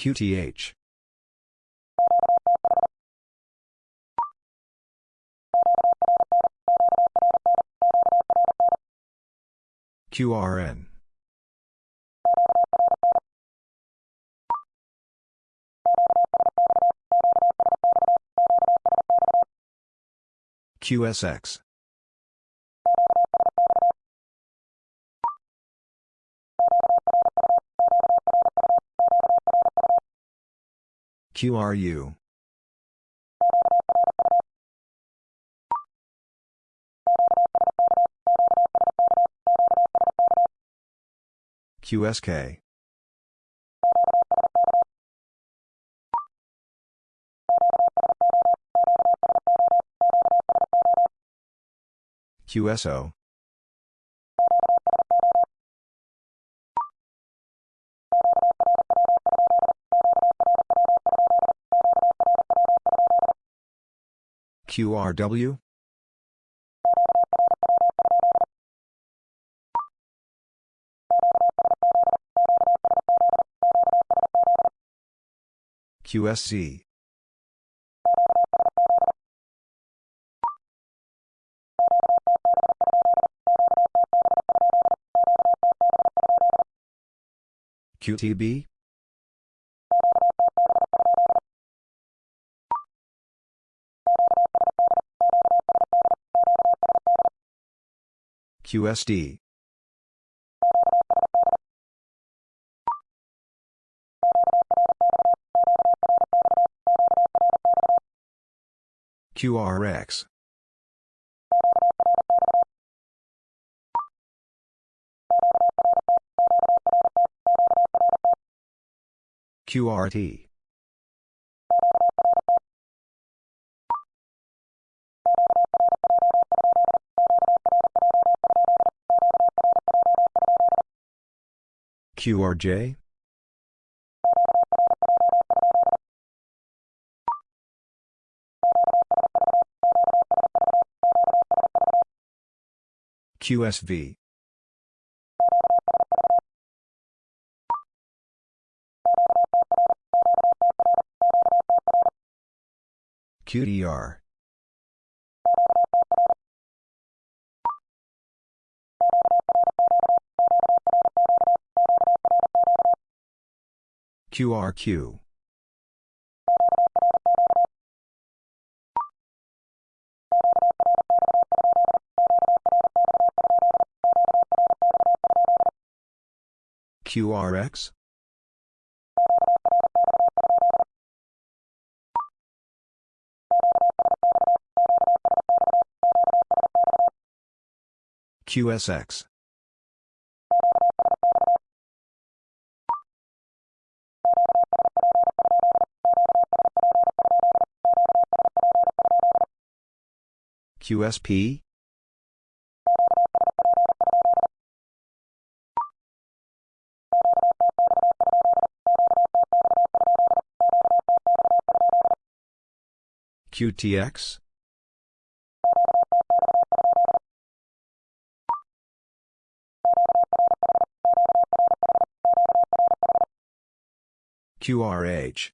QTH. QRN. QSX. QRU. QSK. QSO. QRW? QSC. QTB? QSD. QRX. QRT. QRJ? QSV. QDR. QRQ. QRX? QSX. QSP? QTX? QRH.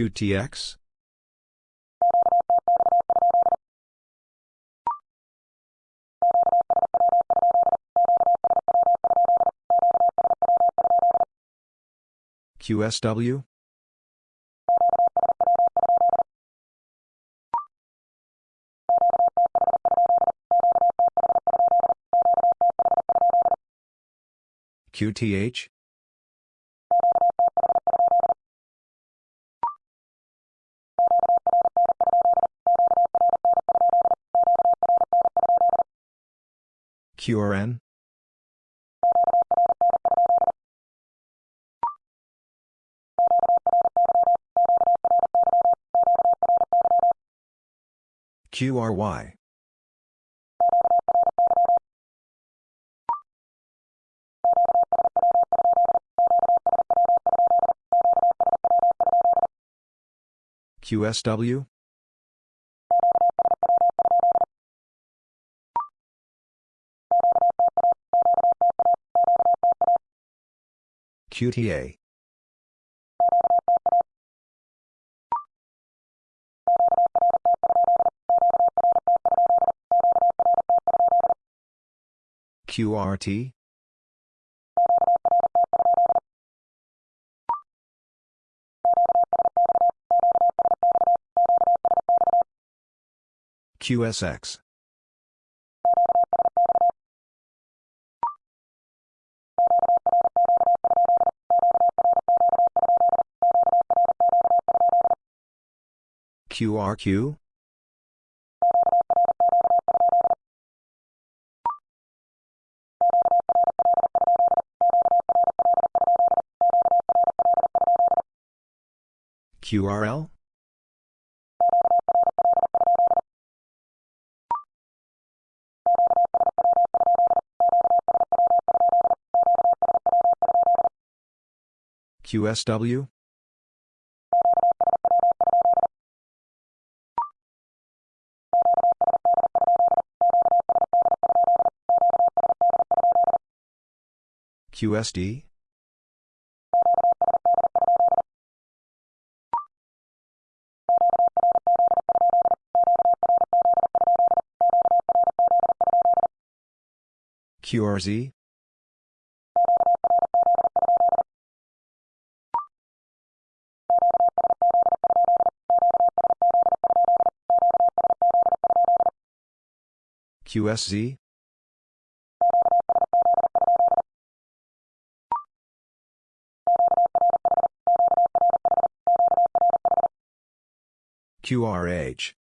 QTX? QSW? QTH? QRN? QRY. QSW? QTA. QRT? QSX. QRQ? QRL? QSW? QSD? QRZ? QSZ? QRH.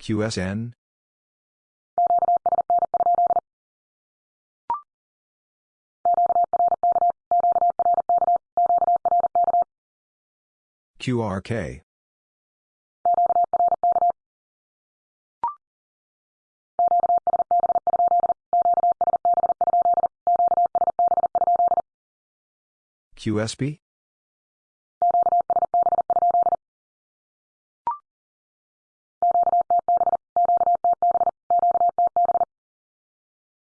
QSN? QRK. QSB?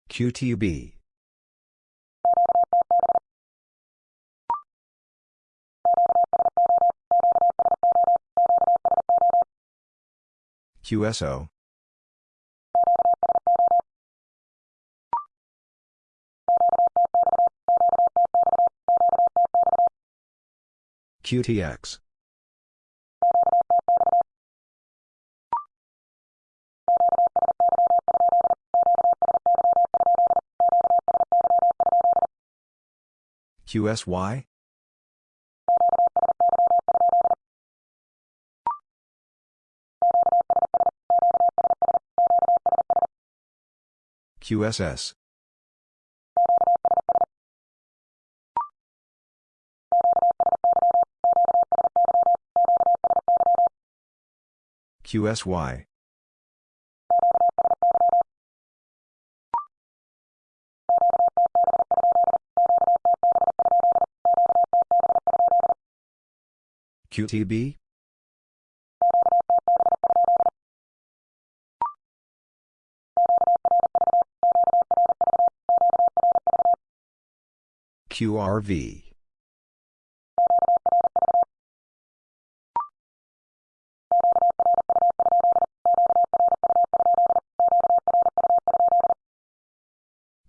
QTB. QSO. QTX. QSY? QSS. QSY. QTB? QRV.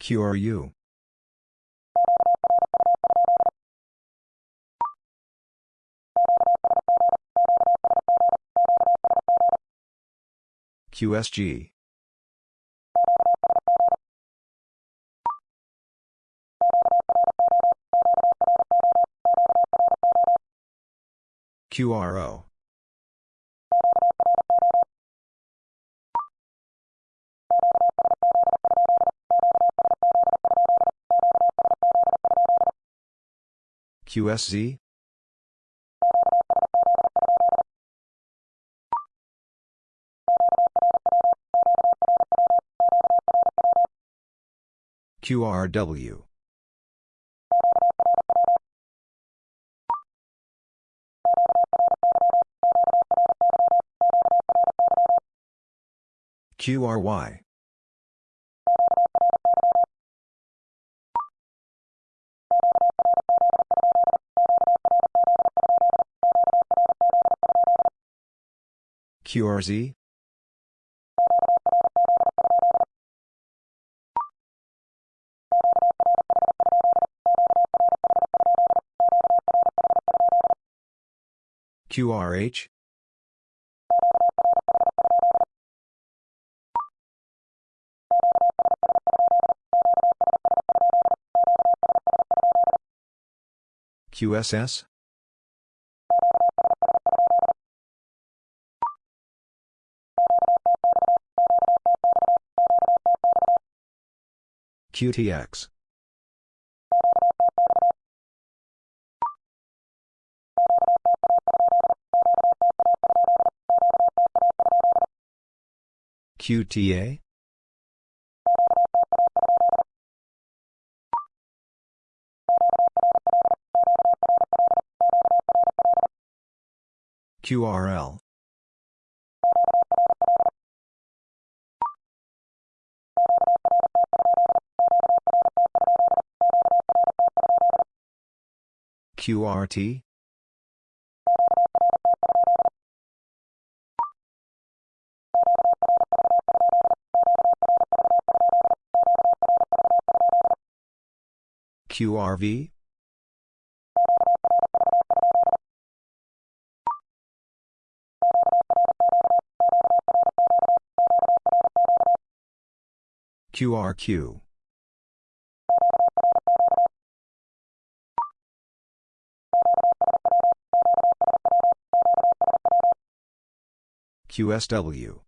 QRU. QSG. QRO. QSZ? QRW. QRY. QRZ? QRH? QSS? QTX. QTA? QRL. QRT? QRV? QRQ. QSW.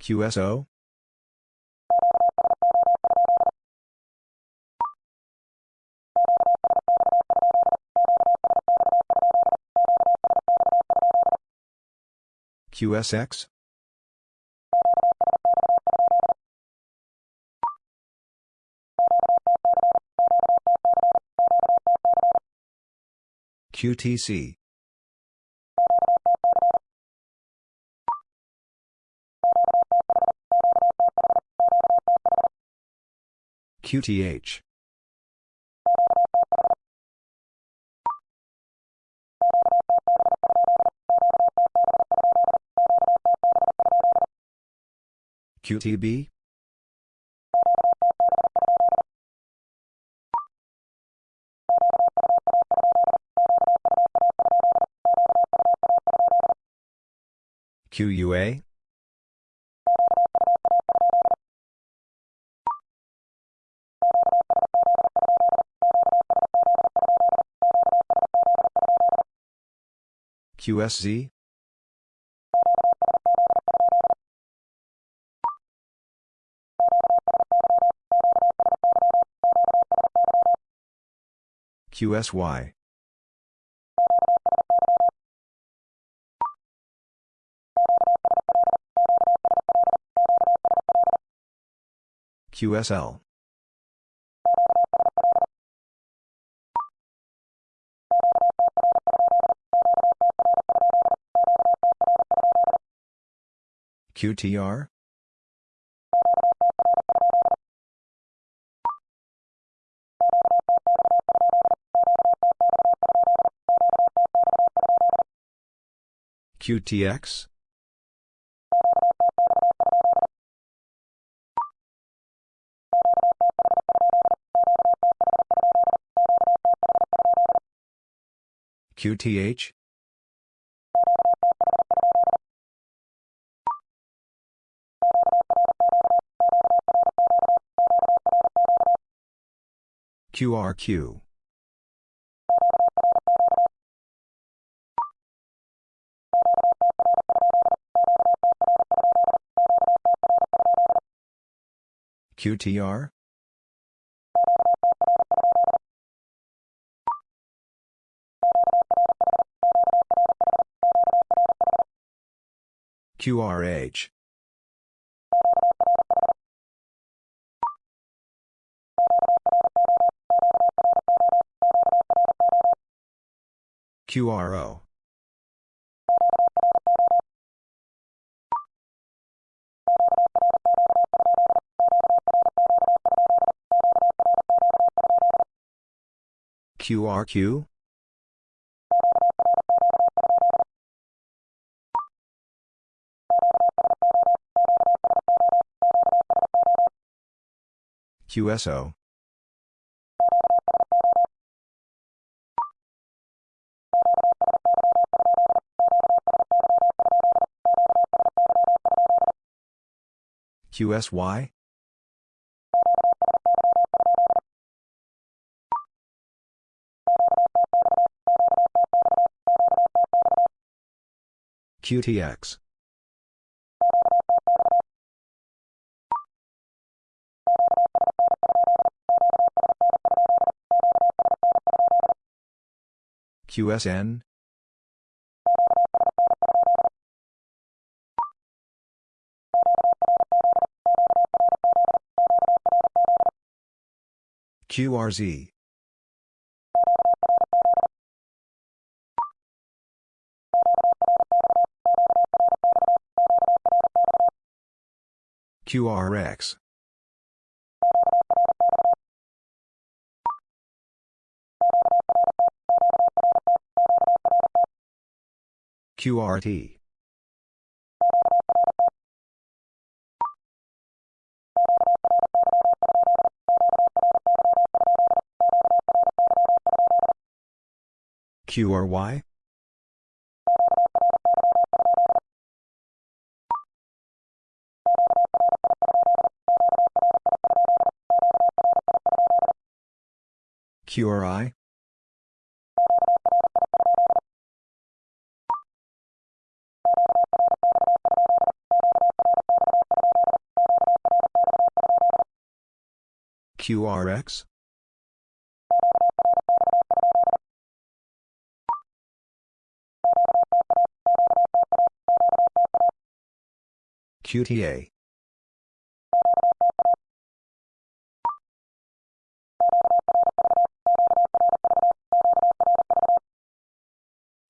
QSO? QSX? QTC. QTH. QTB? QUA? QSZ? QSY. QSL. QTR? QTX? QTH? QRQ. QTR? QRH. QRO. QRQ? QSO. QSY? QTX. QSN? QRZ. QRX. QRT. QRY? QRI? QRX? QTA.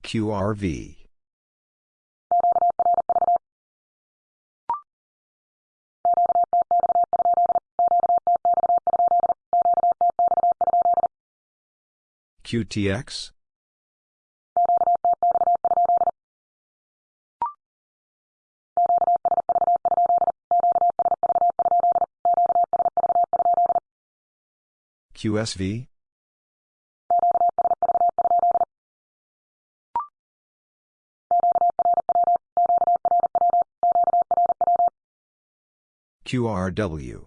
QRV. QTX? QSV? QRW.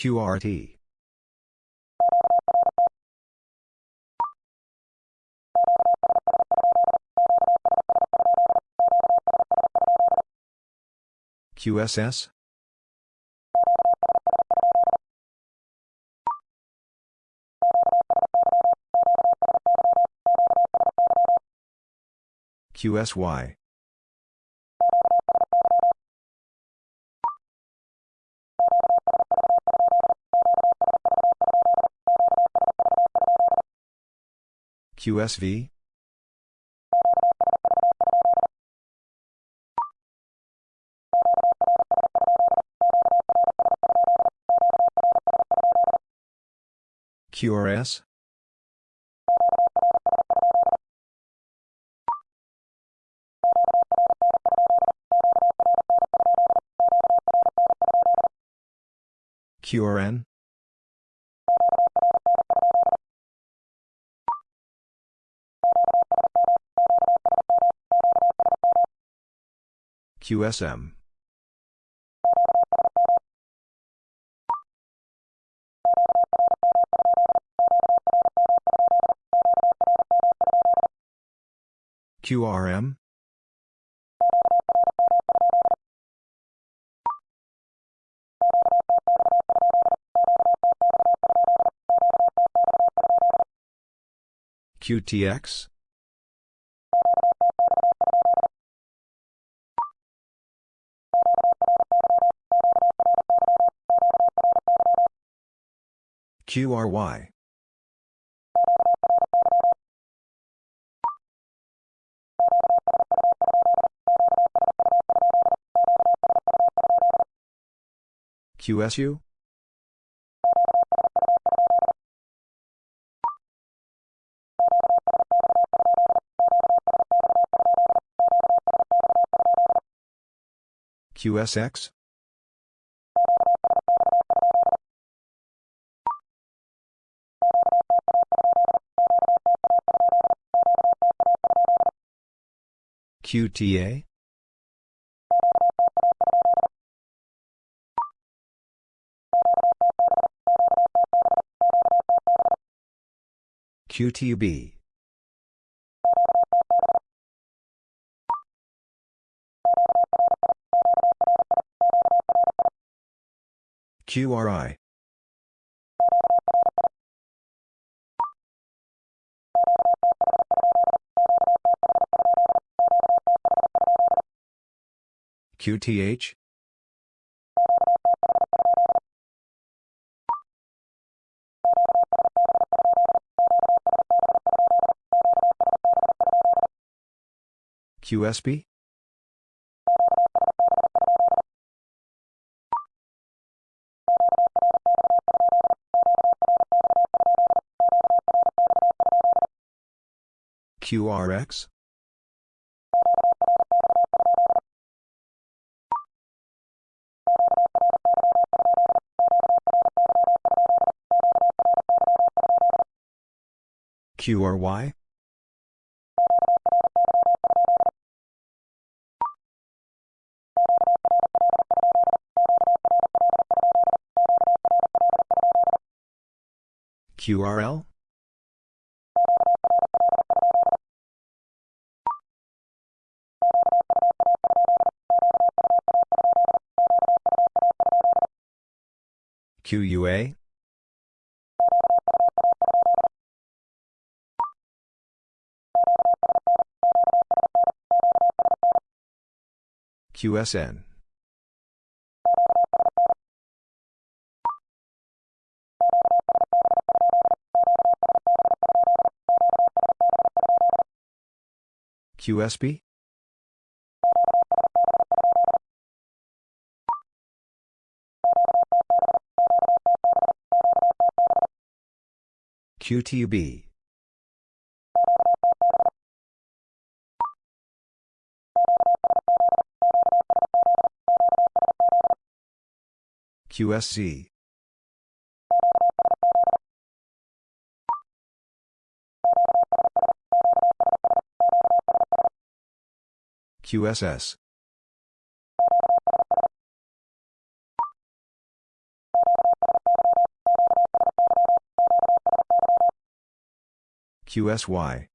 QRT. QSS? QSY. QSV? QRS? QRN? QSM. QRM? QTX? QRY. QSU? QSX? QTA? QTB. QRI. QTH? QSB? QRX? QRY? QRL? QUA? QSN? QSB? QTB. QSC. QSS. QSY.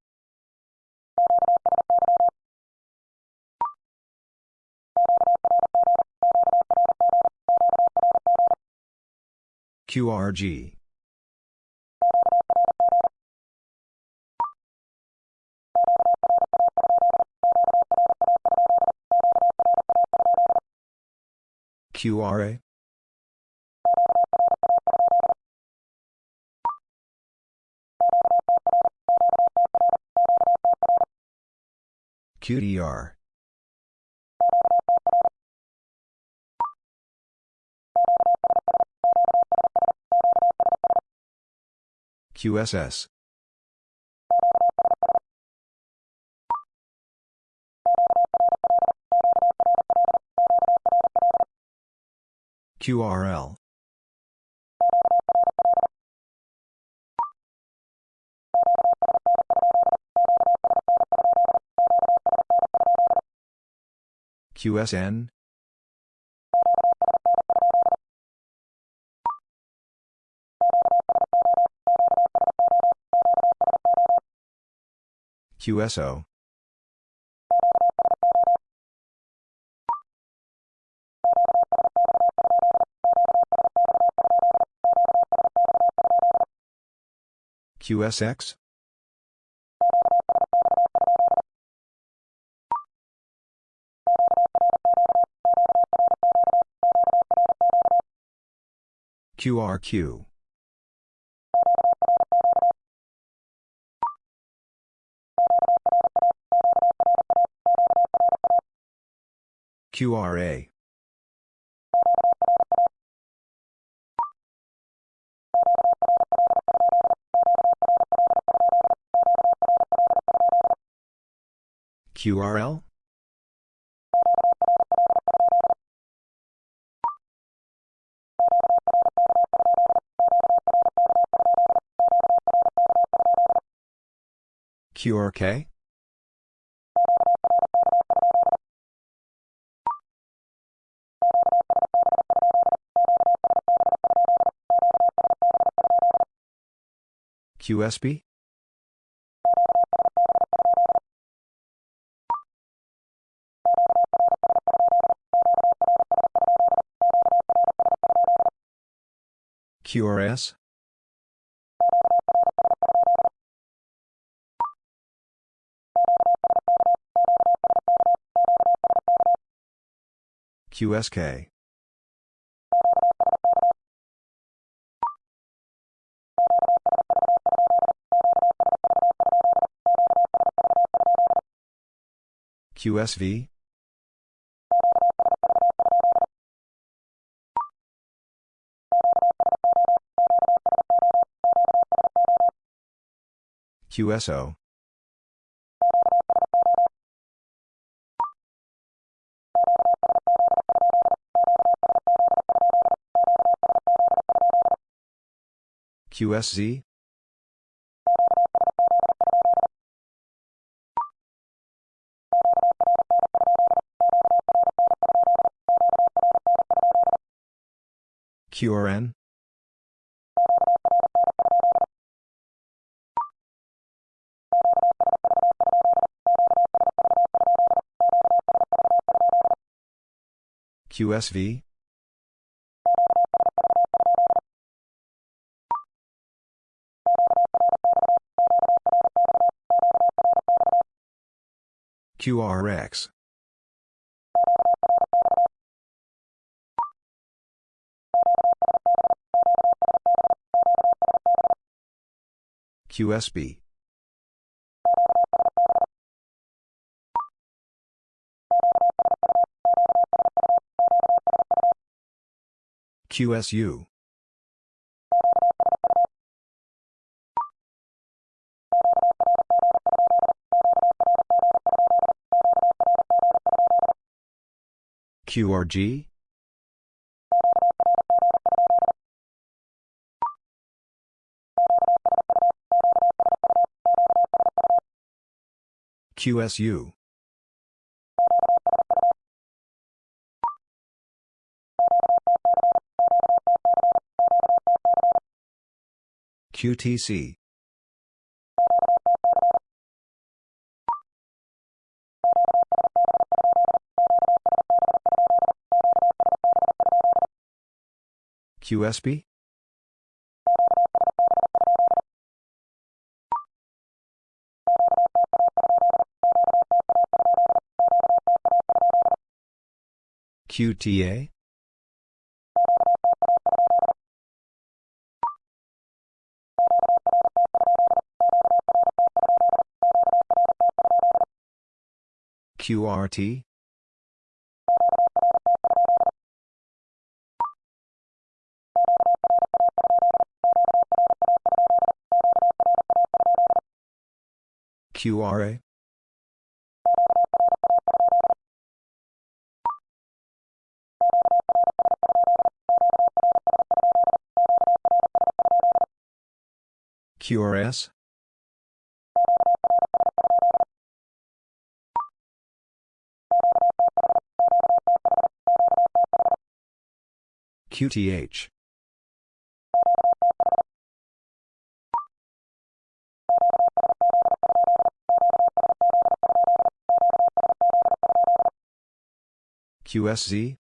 QRG. QRA? QDR. QSS. QRL. QSN? QSO. QSX? QRQ. QRA. QRL? QRK? QSB? QRS? QSK. QSV? QSO. QSZ? QRN? QSV? QRX. QSB. QSU. QRG? QSU. QTC. QSB? QTA? QRT? QRA? QRS? QTH. QSZ?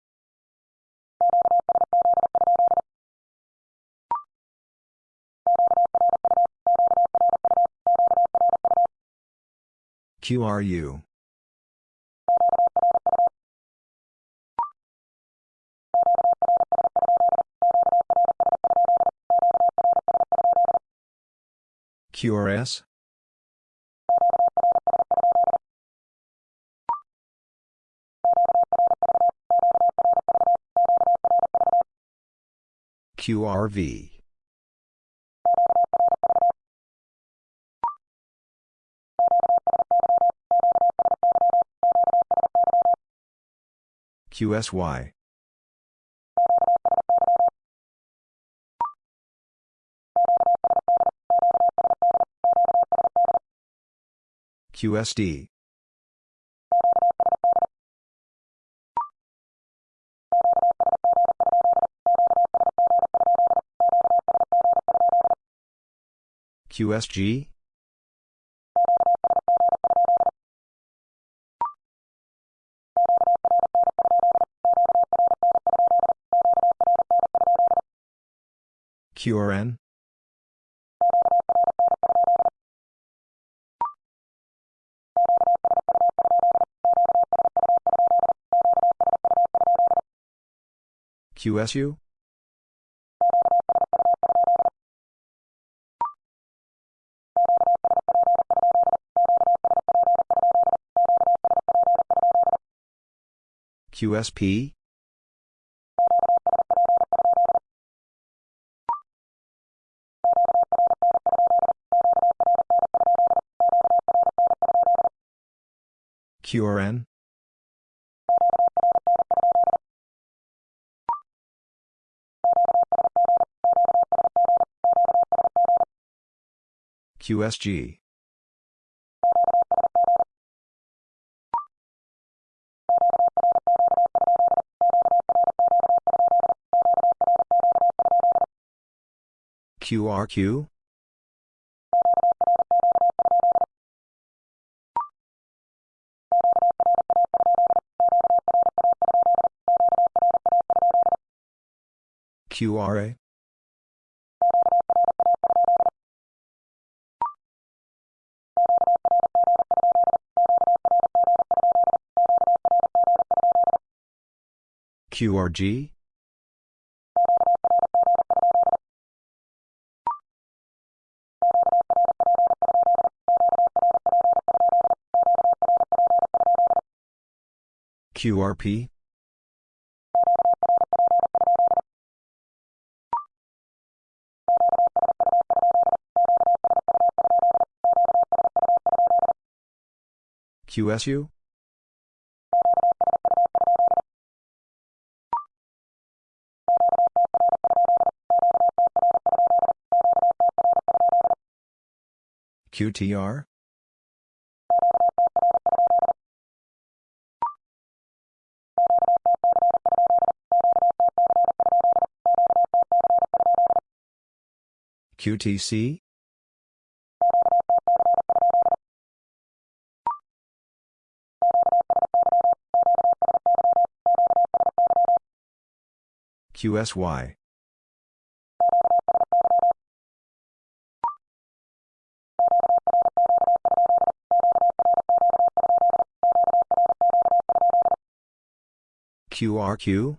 QRU. QRS? QRV. QSY. QSD. QSG? QRN? QSU? QSP? QRN? QSG. QRQ? QRA? QRG? QRP? QSU? QTR? QTC? QSY. QRQ?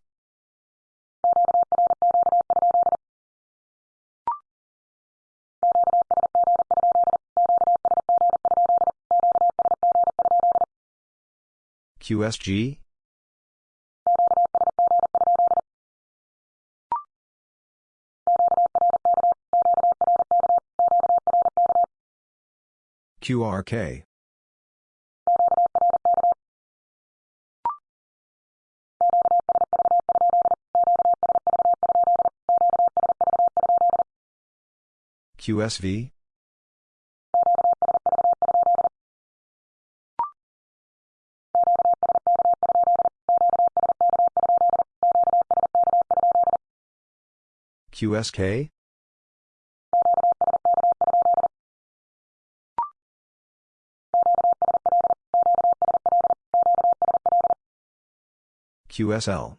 QSG? QRK. QSV? QSK? QSL.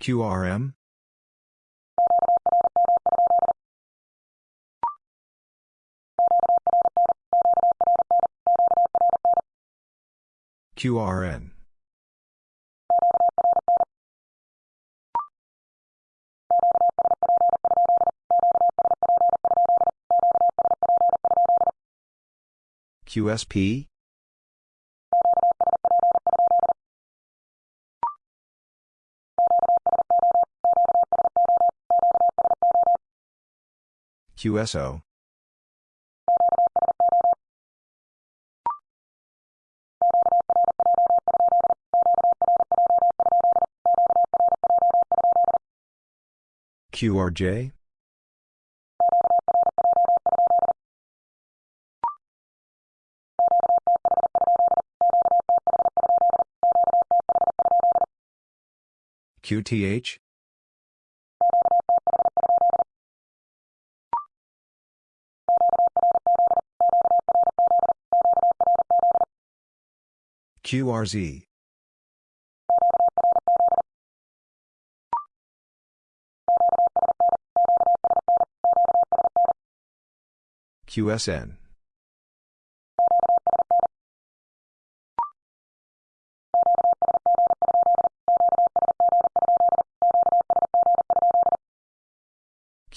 QRM? QRN. QSP? QSO. QRJ? QTH? QRZ. QSN.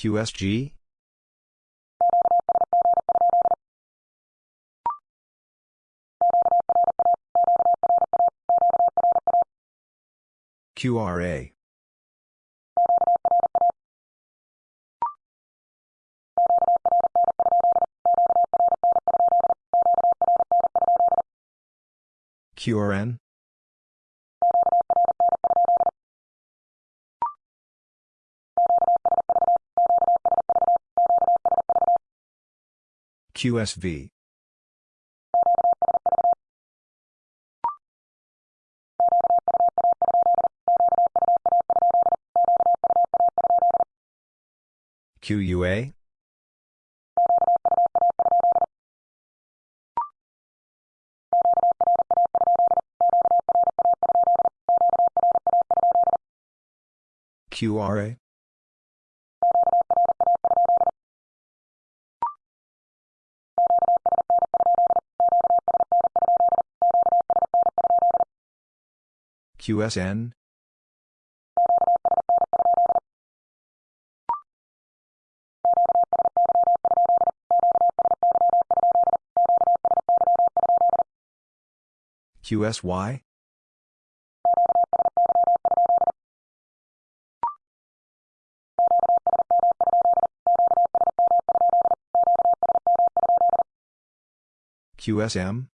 QSG? QRA. QRN? QSV. QUA? QRA? QSN? QSY? QSM?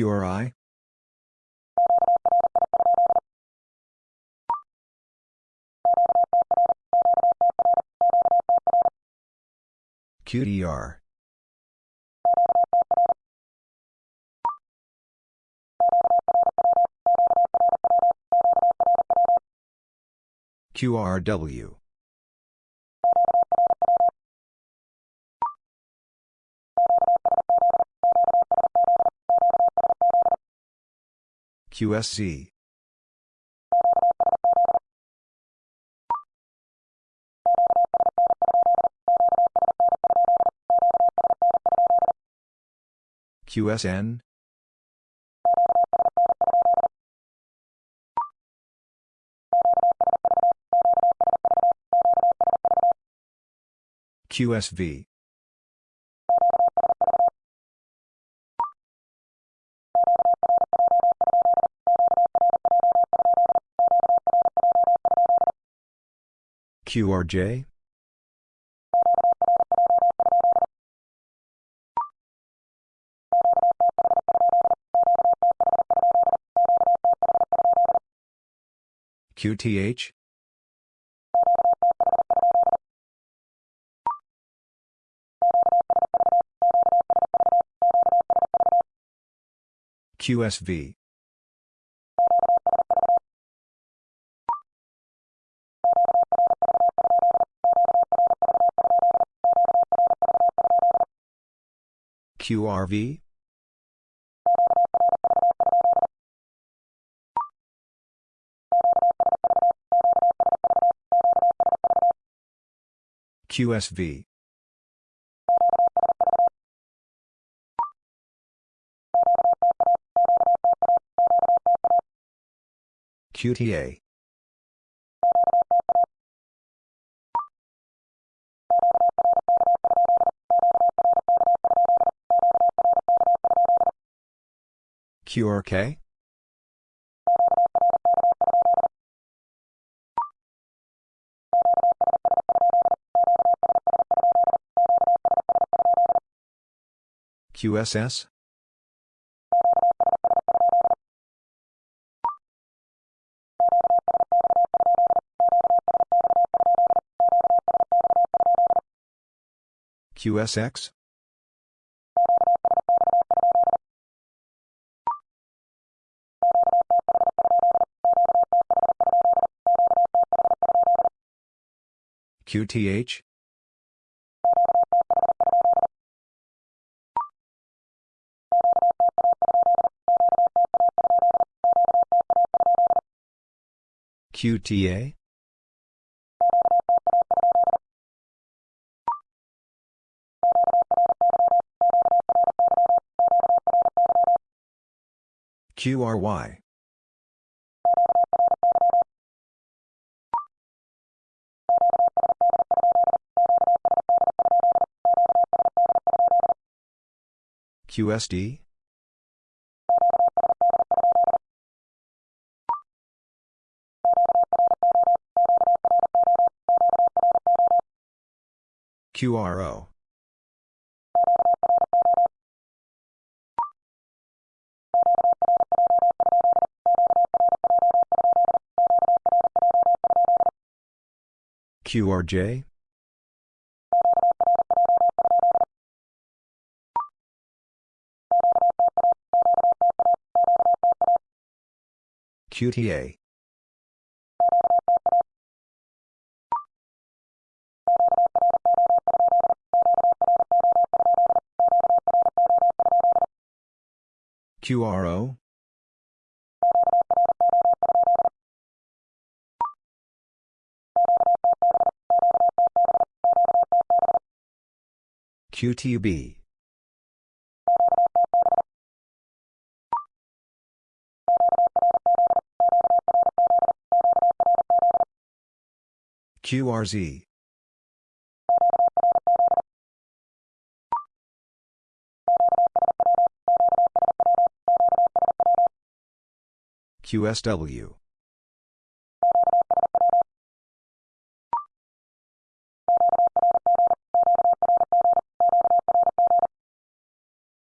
QRI? QDR. QRW. QSC. QSN? QSV. QRJ? QTH? QSV. QRV? QSV. QTA. QRK? QSS? QSX? QTH? QTA? QRY. QSD? QRO. QRJ? QTA. QRO? QTB. QRZ. QSW.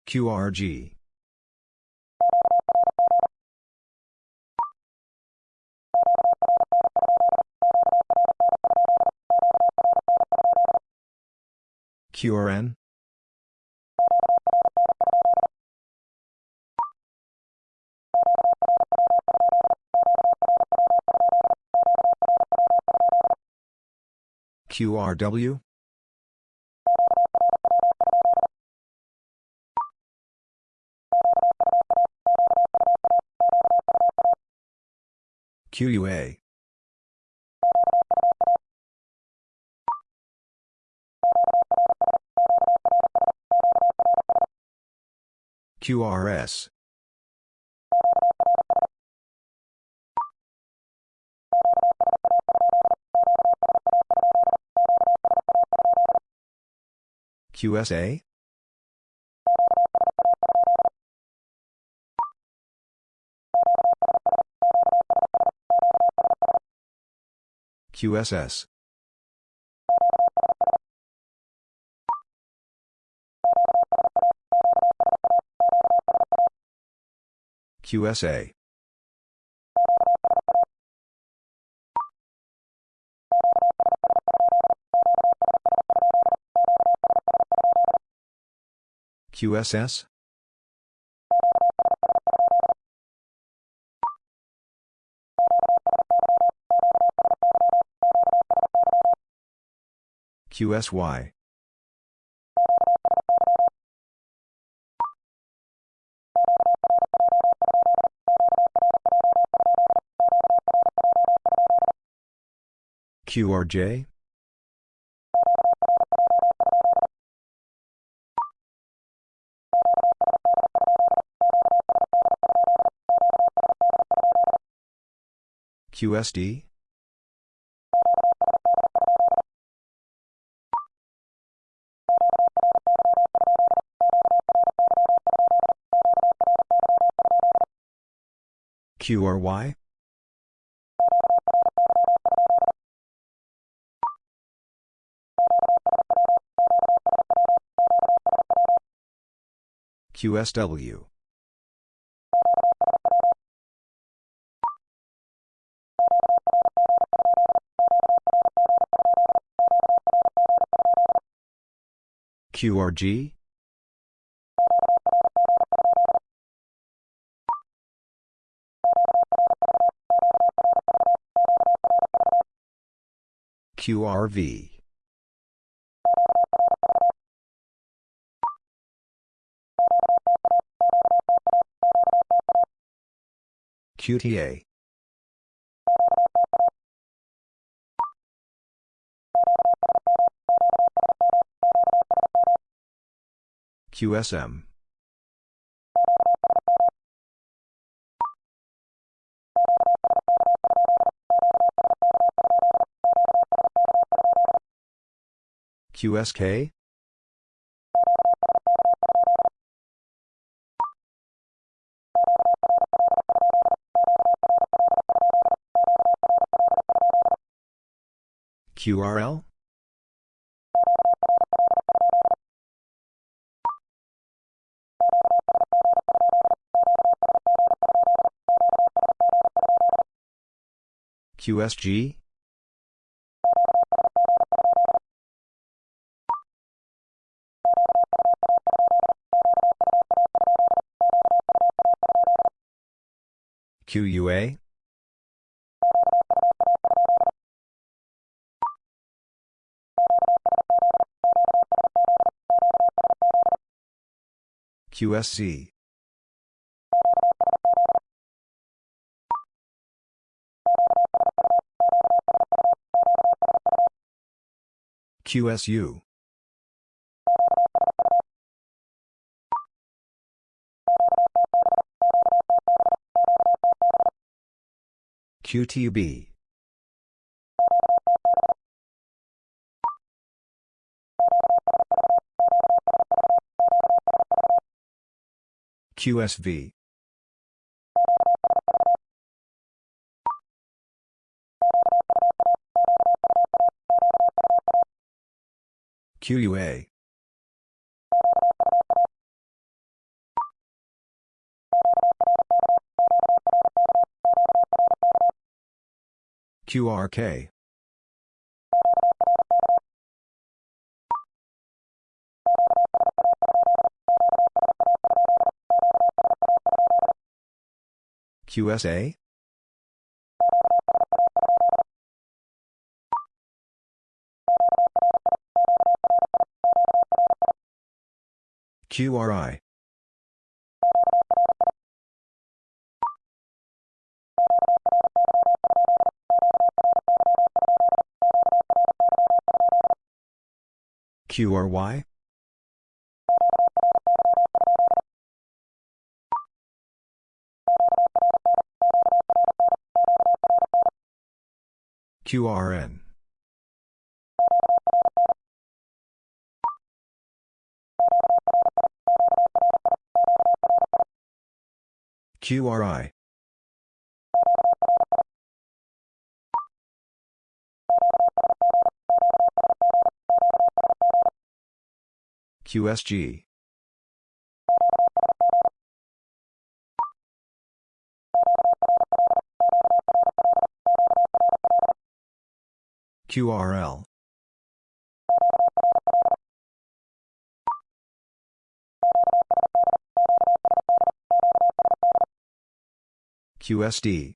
QRG. QRN? QRW? QUA. QRS. QSA? QSS. QSA. QSS? QSY. QRJ? QSD? QRY? QSW. QRG? QRV. QTA. QSM. QSK? QRL? QSG? QUA? QSC. QSU. QTB. QSV. QUA. QRK. QSA? QRI. QRY? QRN. QRI. QSG. QRL. QSD.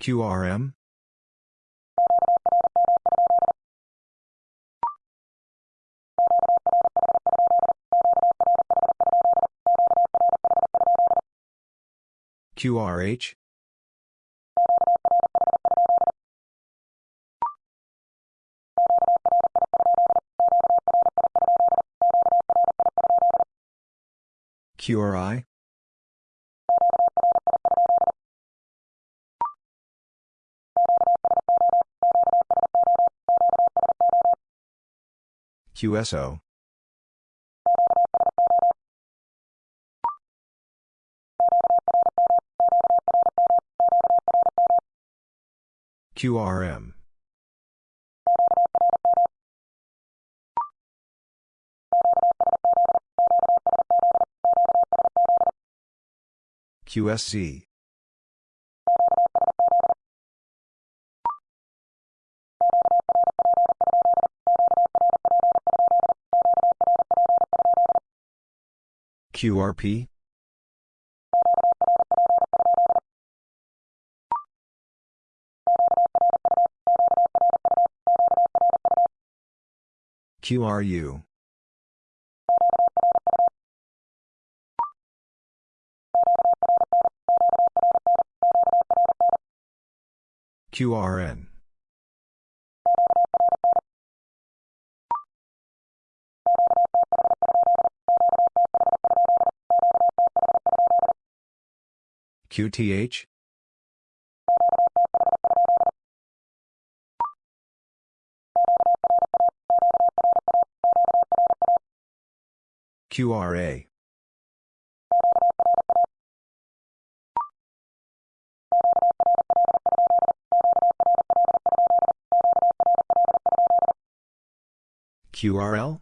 QRM? QRH QRI QSO QRM. QSC. QRP? QRU. QRN. QTH? QRA. QRL?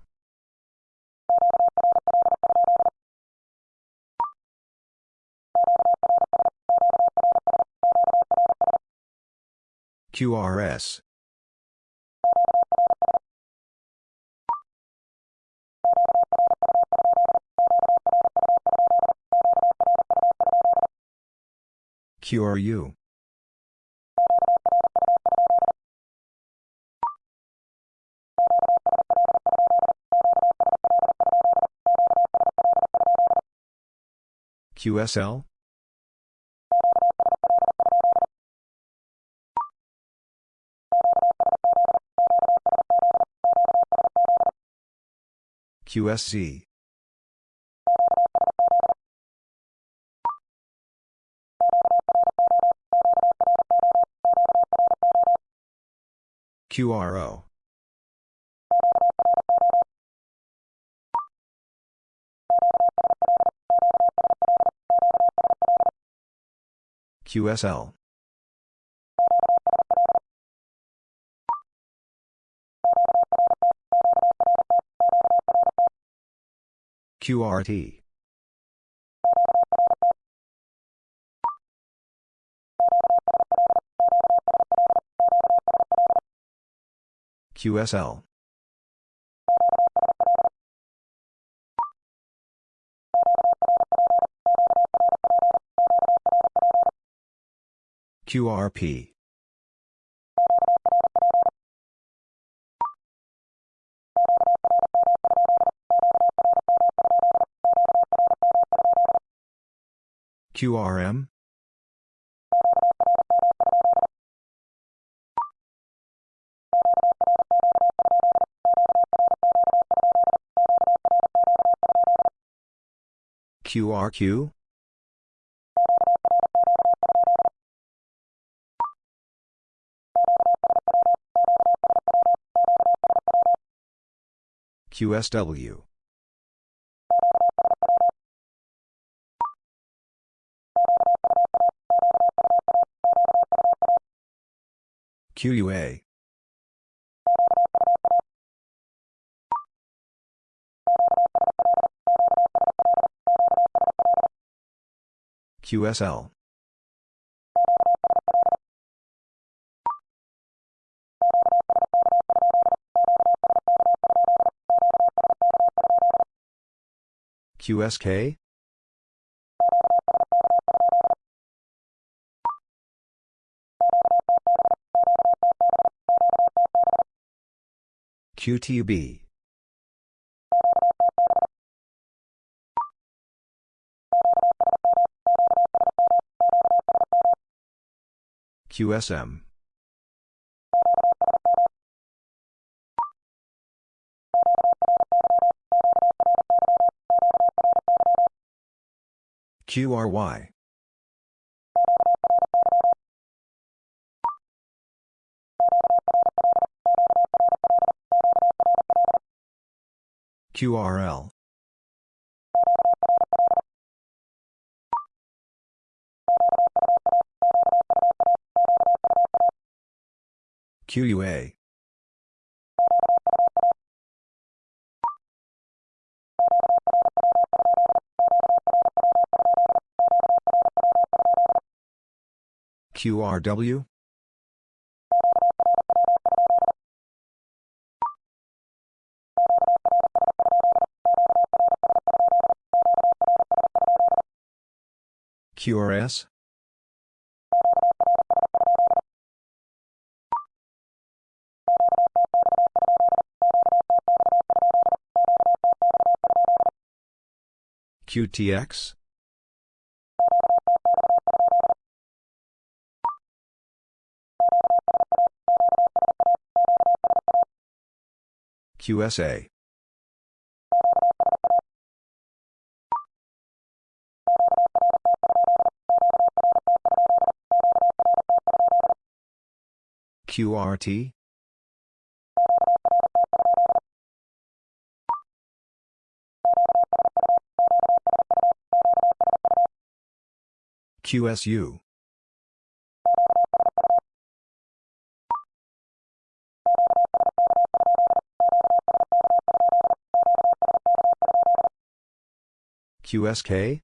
QRS. QRU. QSL? QSC. QRO. QSL. QRT. QSL. QRP. QRM? QRQ? QSW. QUA. QSL. QSK? QTB. QSM. QRY. QRL. QUA. QRW. QRS. QTX? QSA. QRT? QSU. QSK?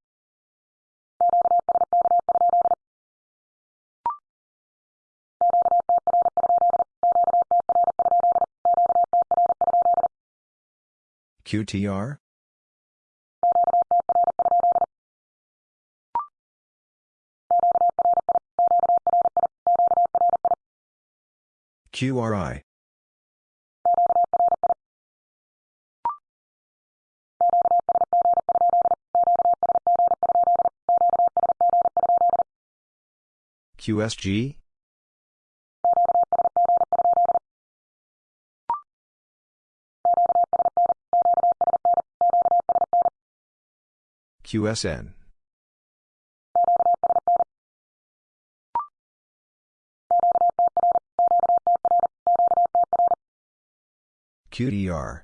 QTR? QRI. QSG? QSN. QDR.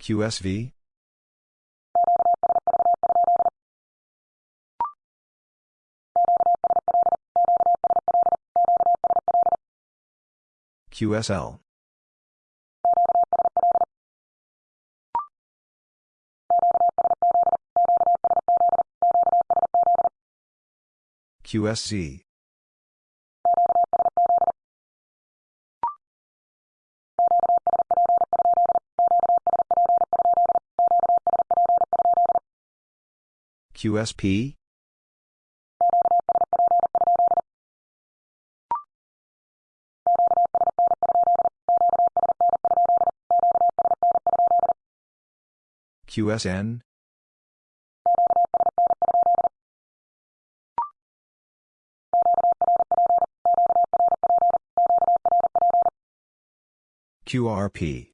QSV? QSL. QSC. QSP? QSN? QRP.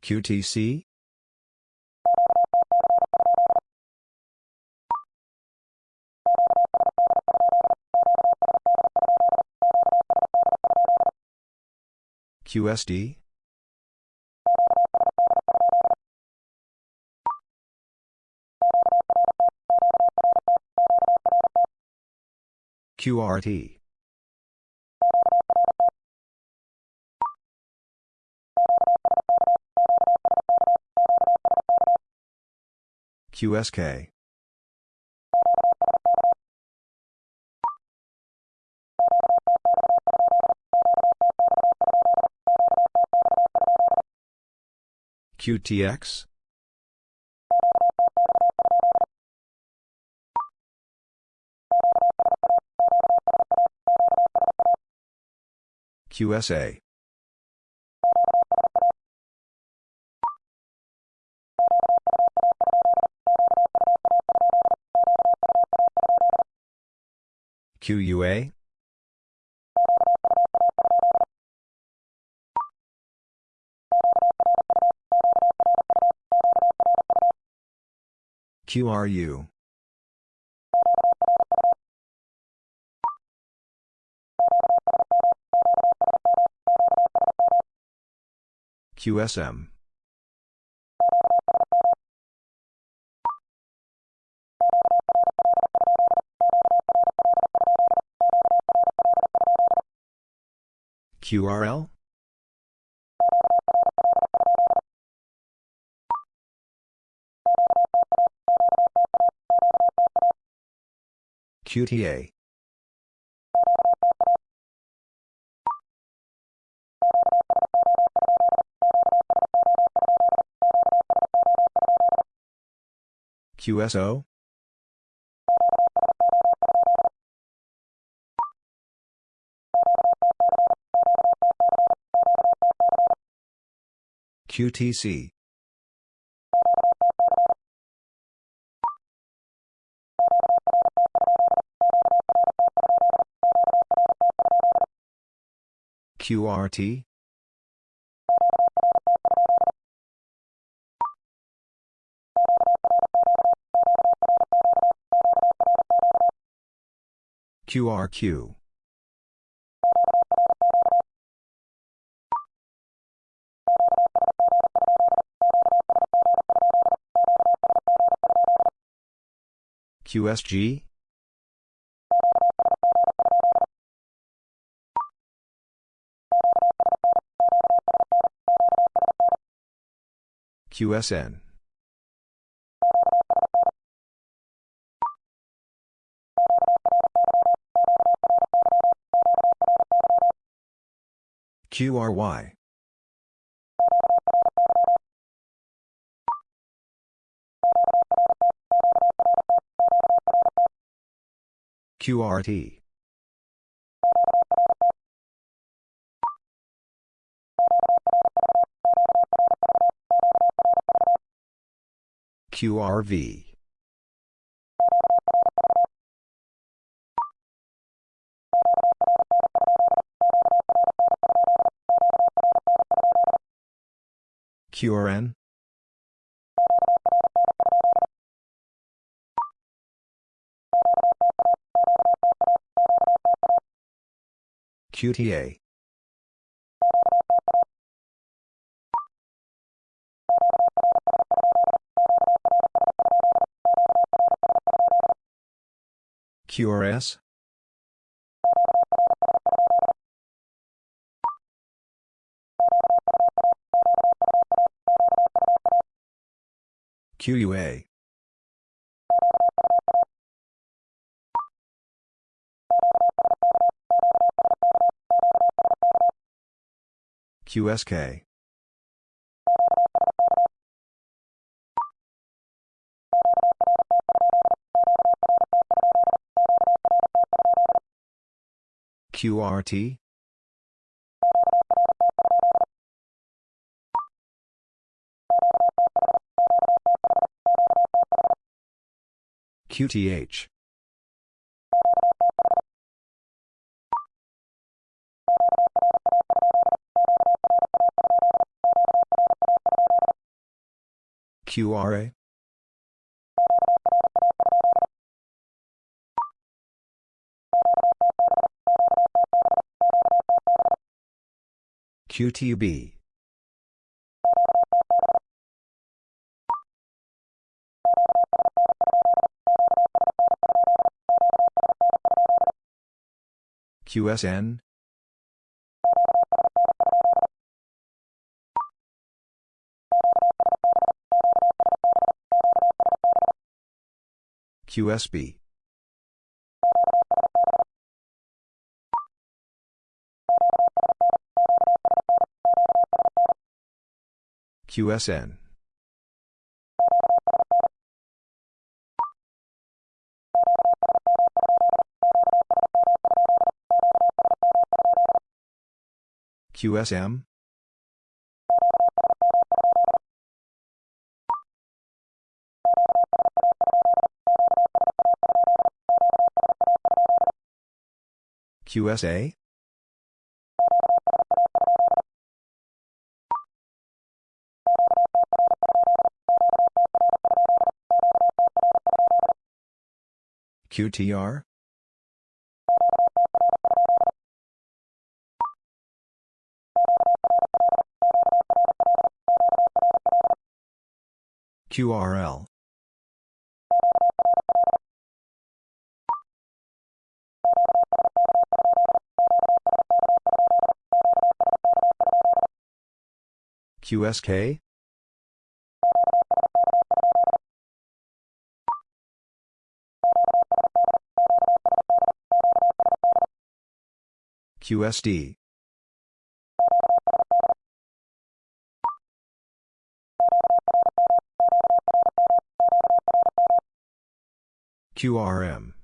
QTC? QSD? QRT. QSK. QTX? QSA. QUA? QRU. QSM? QRL? QTA? QSO? QTC? QRT? QRQ? QSG? QSN? QRY? QRT? QRV? QRN? QTA? QRS? QUA? QSK? QRT? QTH? QRA? QTB? QSN? QSB? QSN? QSM? QSA? QTR? QRL. QSK? QSD. QRM.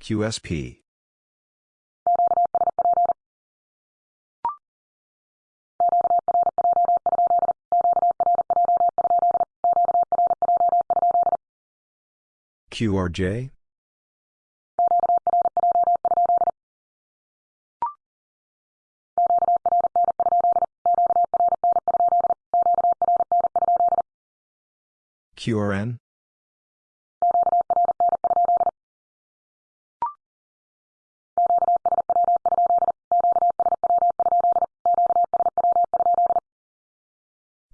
QSP. QRJ? QRN?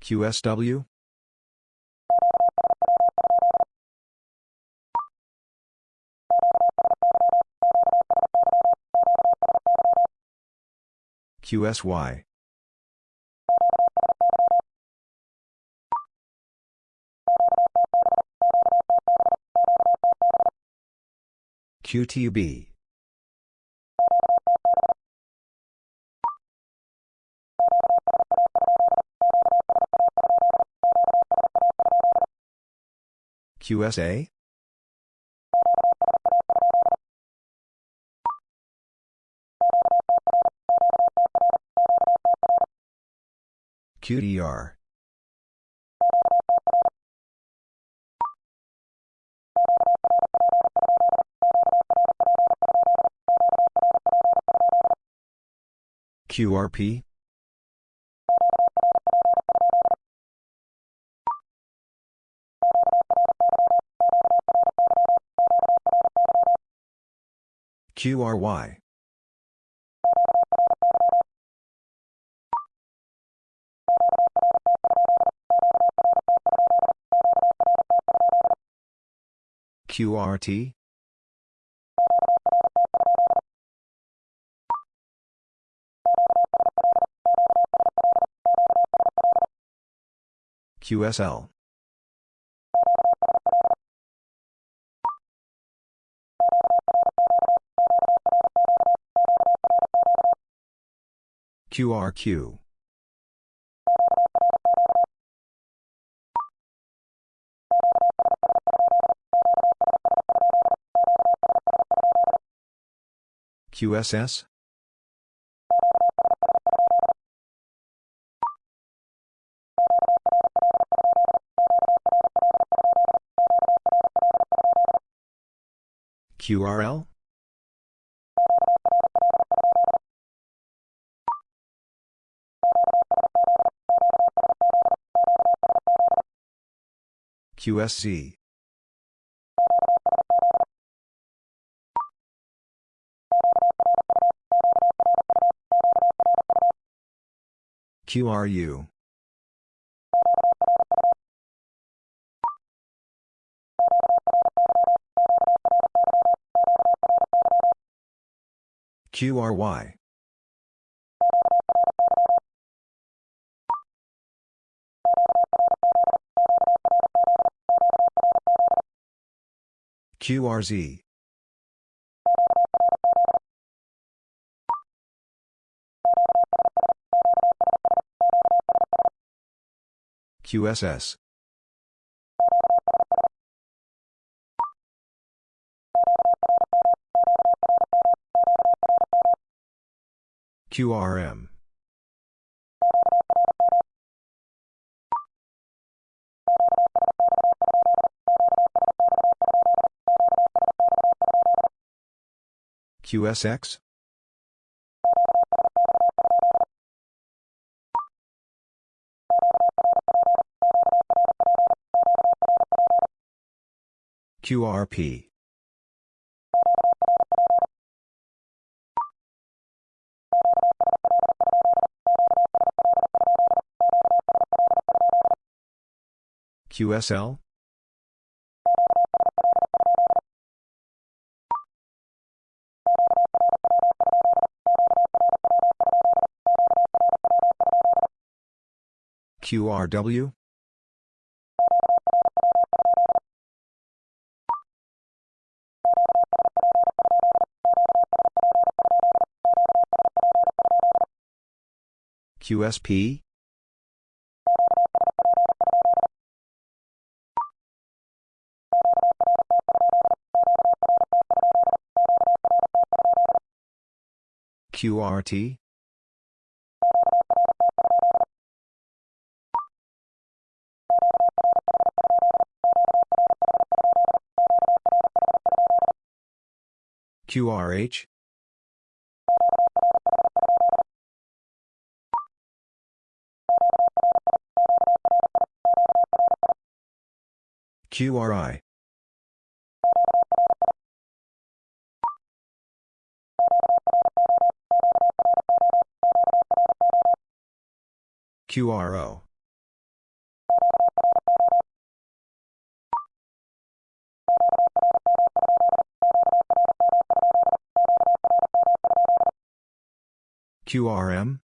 QSW? QSY. QTB. QSA? QDR. QRP? QRY. QRT? QSL. QRQ. QSS? QRL? QSC. QRU. QRY. QRZ. QSS. QRM. QSX? QRP. QSL? QRW? QSP? QRT? QRH? QRI. QRO. QRM?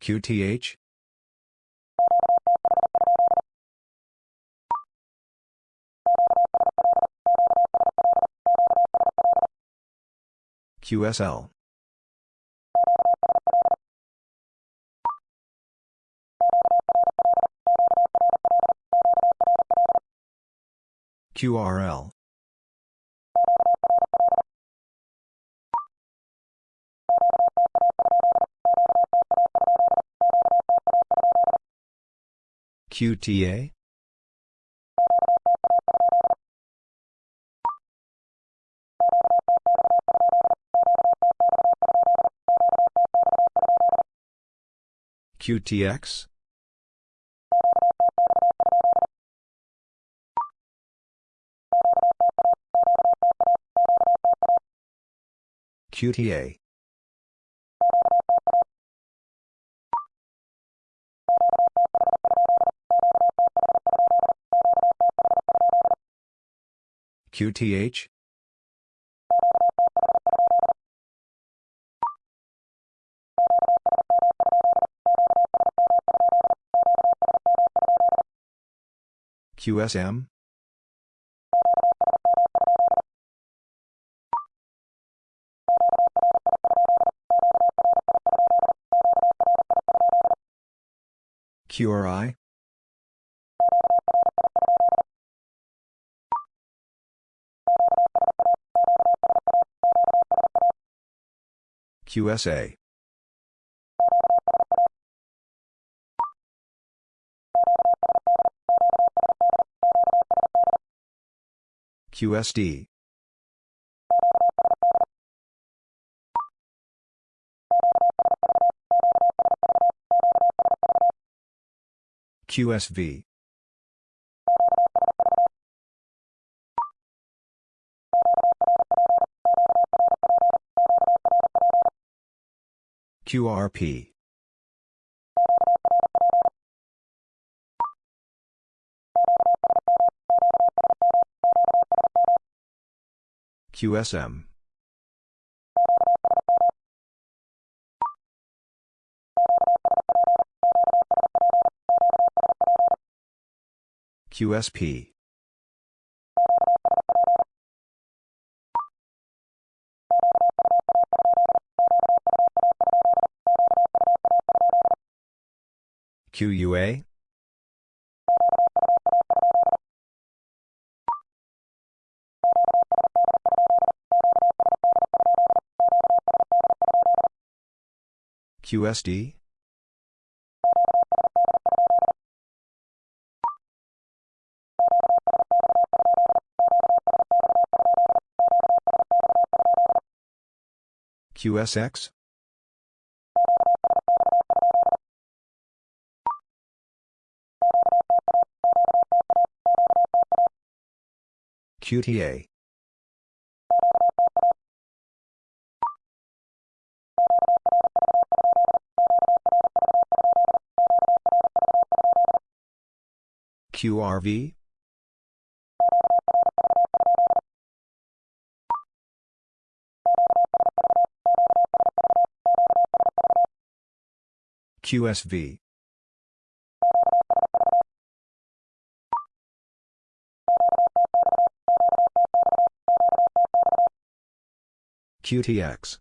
QTH? QSL. QRL. QTA? QTX? QTA. QTH? QSM? QRI? QSA. QSD. QSV. QRP. QSM. QSP. QUA? QSD? QSX? QTA QRV? QSV. QTX.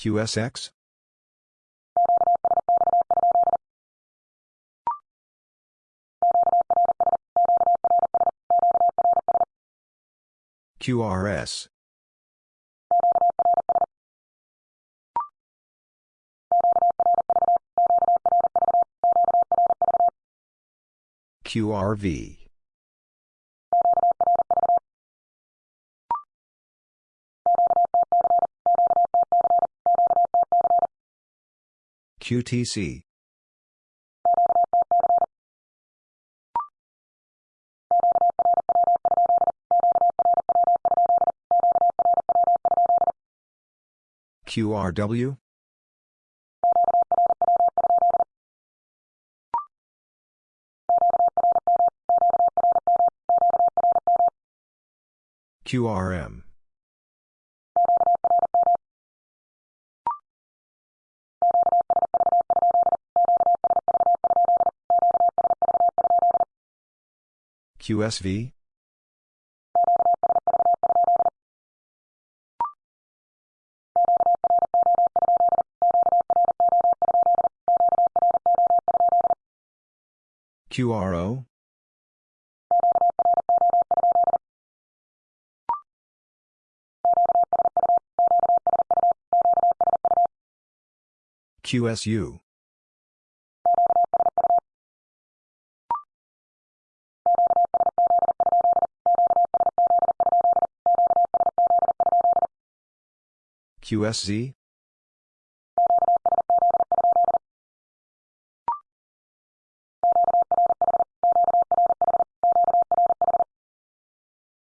QSX? QRS. QRV. QTC. QRW? QRM. QSV? QRO? QSU. QSZ?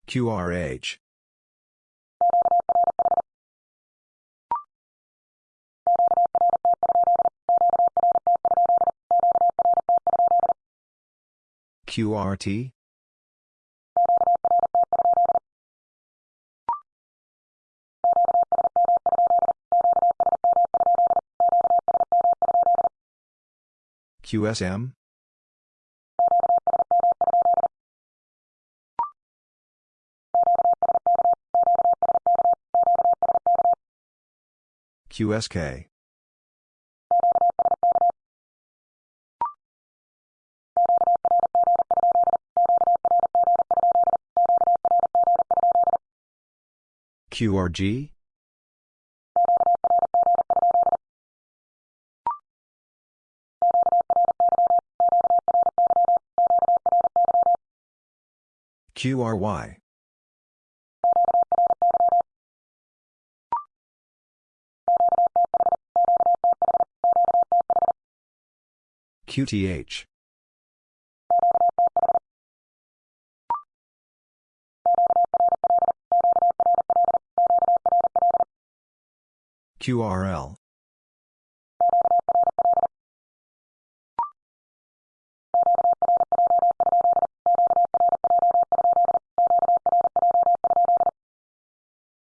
QRH. QRT? QSM? QSK. QRG? QRY. QTH. QRL.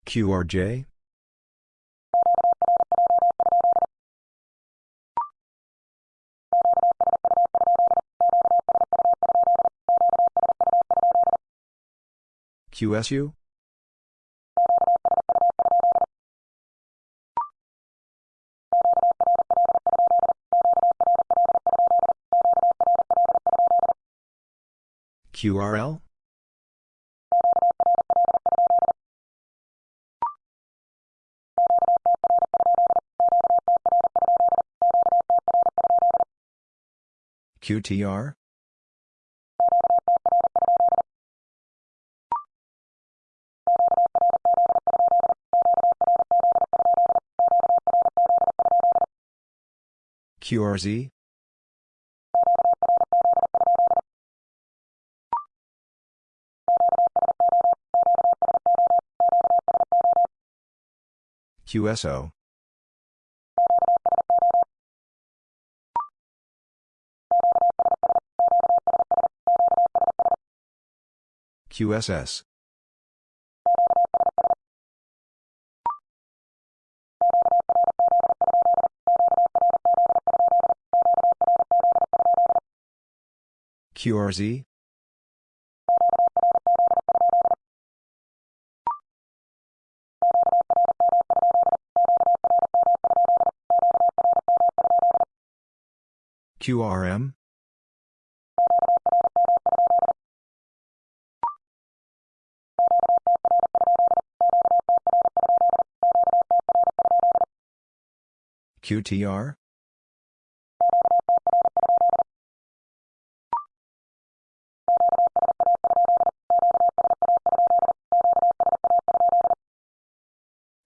QRJ? QSU? QRL? QTR? QRZ? QSO? QSS? QRZ? QRM? QTR?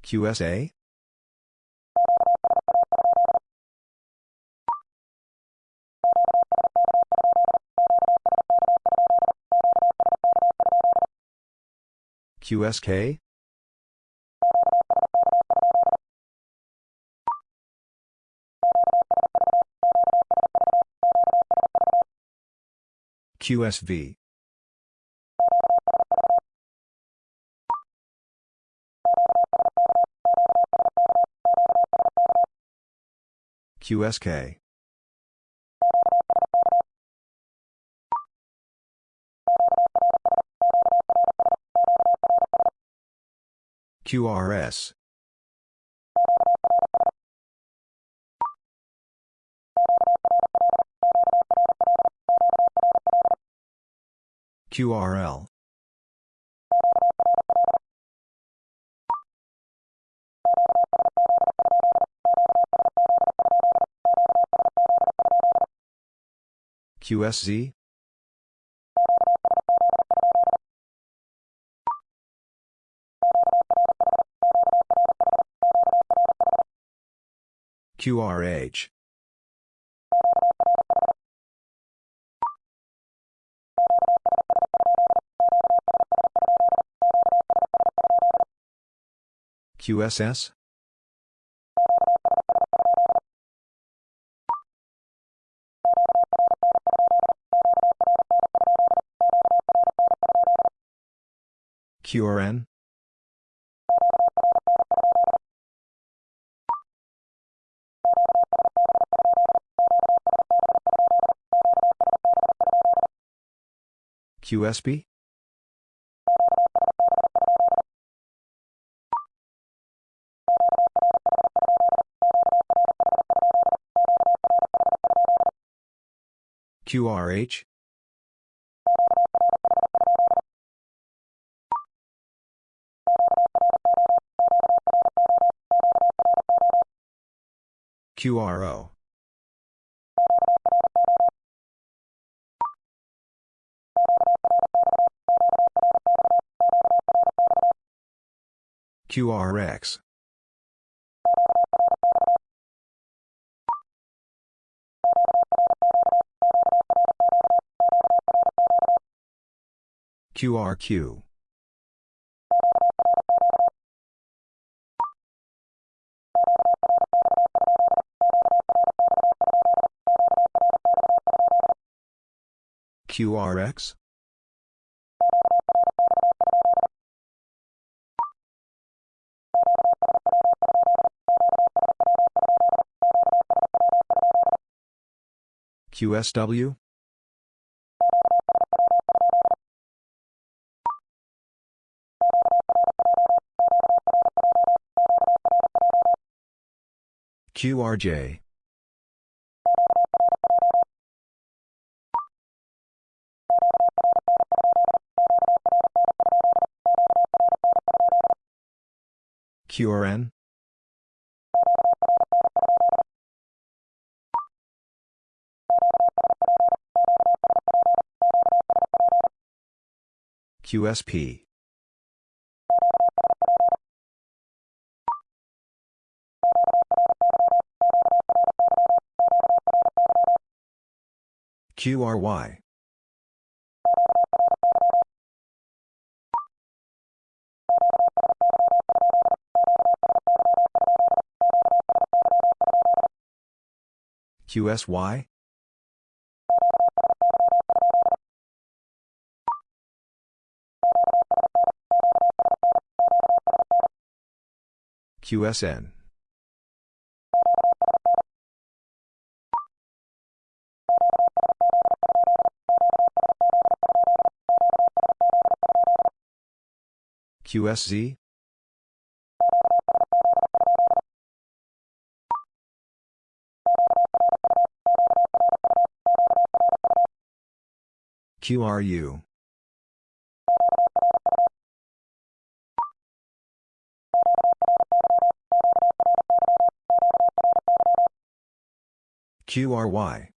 QSA? QSK? QSV? QSK? QRS? QRL? QSZ? QRH? QSS? QRN? QSB? QRH? QRO? QRX? QRQ? QRX? QSW? QRJ. QRN? QSP. QRY. QSY? QSN. QSZ? QRU. QRY.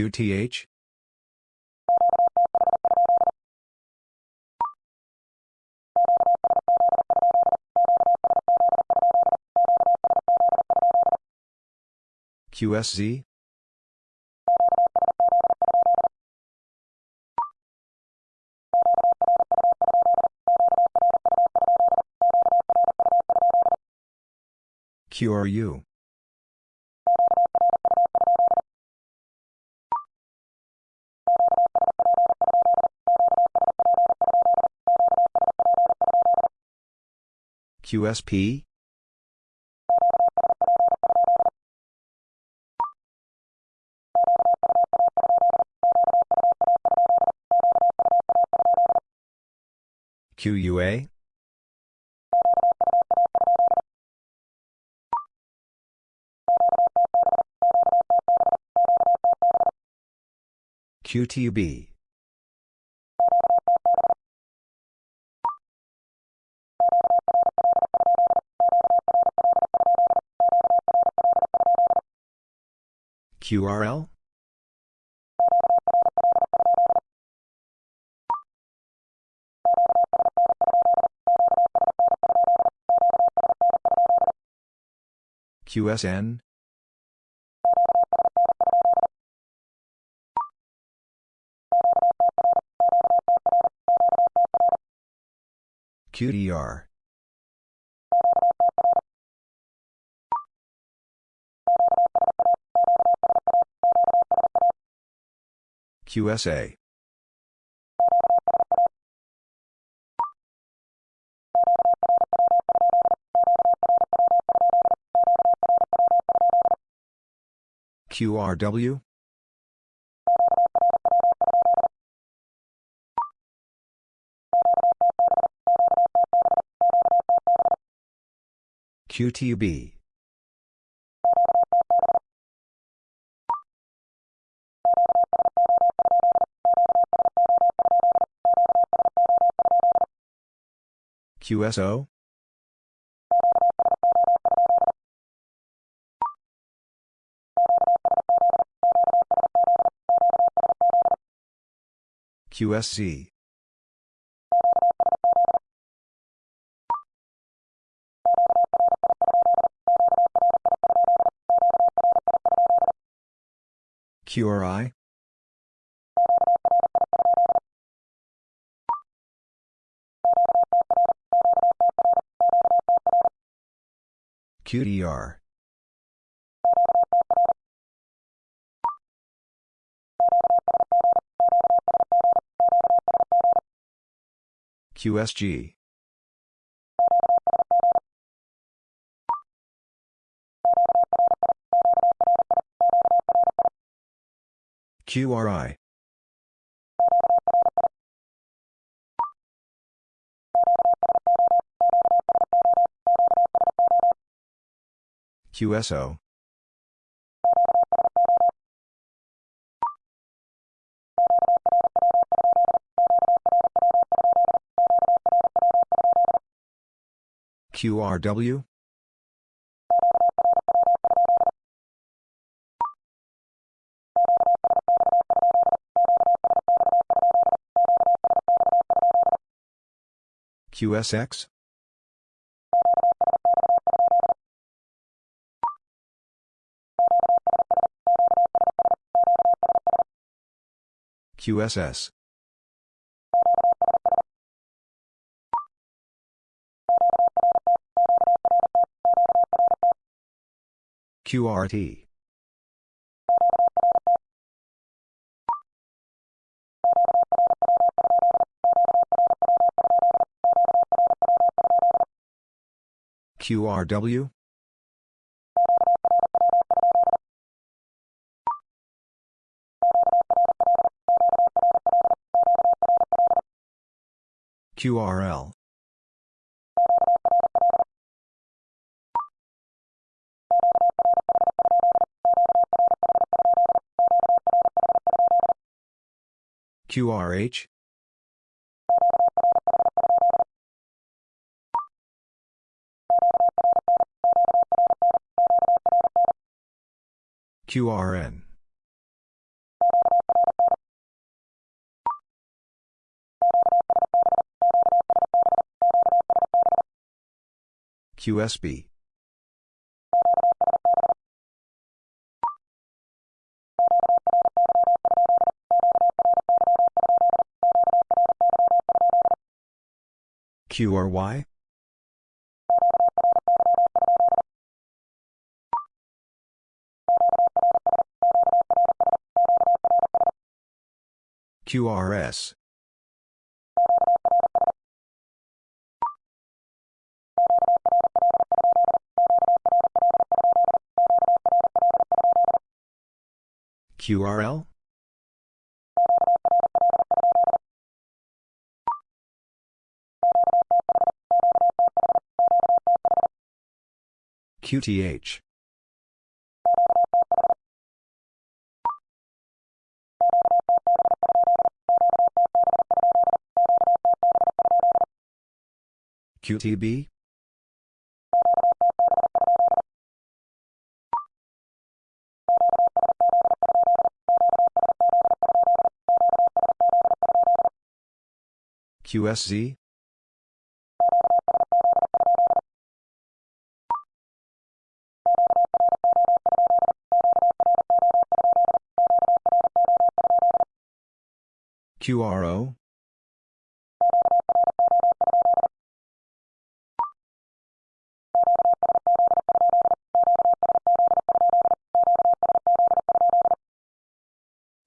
QTH? QSZ? QRU. QSP? QUA? QTB. QRL? QSN? QDR. QSA. QRW? QTB. QSO? QSC. QRI? QDR. QSG. QRI. QSO QRW QSX QSS. QRT. QRW? QRL. QRH? QRN. QSB. QRY? QRS. QRL? QTH. QTB? QSZ? QRO?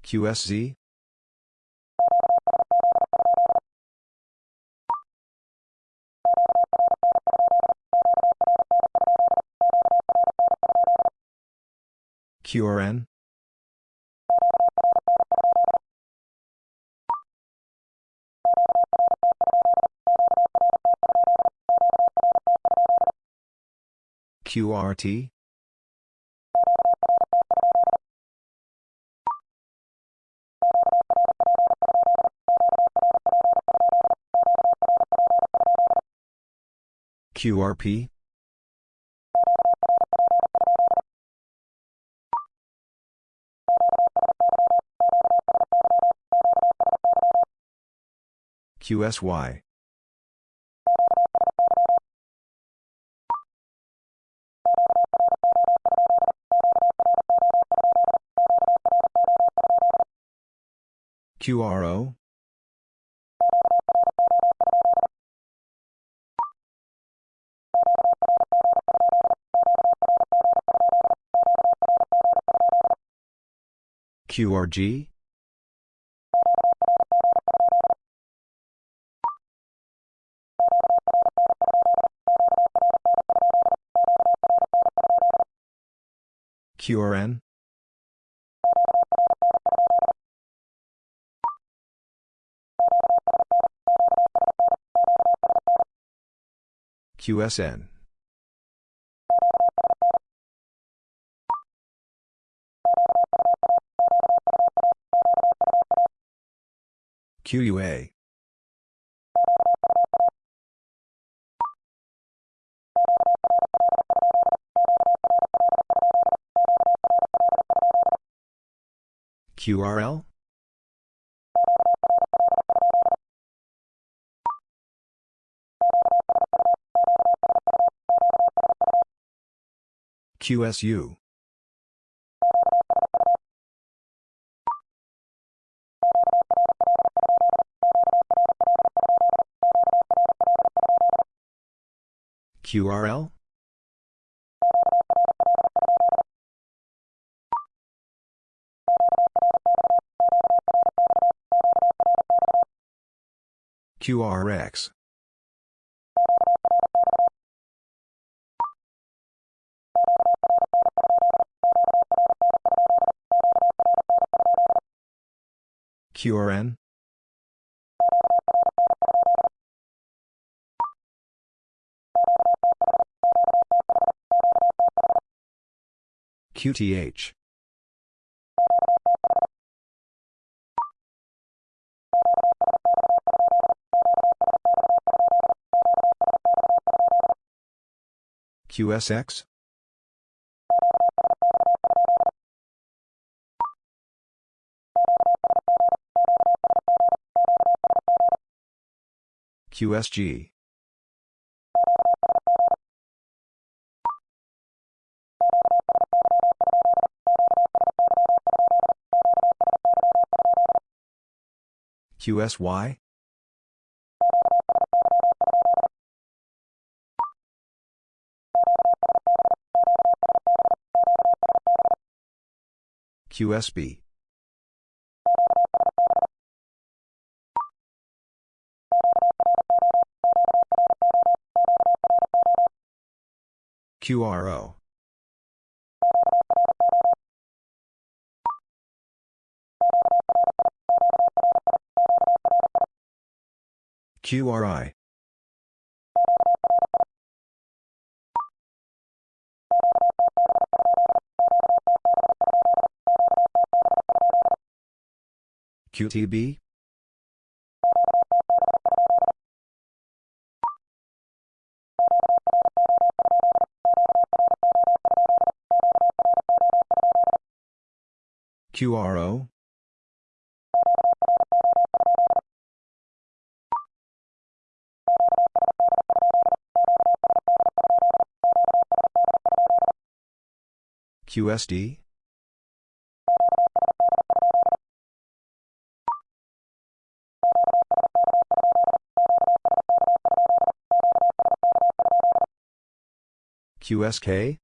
QSZ? QRN? QRT? QRP? QSY. QRO? QRG? QRN? QSN. QUA. QRL QSU QRL QRX. QRN? QTH. QSX? QSG. QSY? QSB. QRO. QRI. QTB? QRO? QSD? QSK?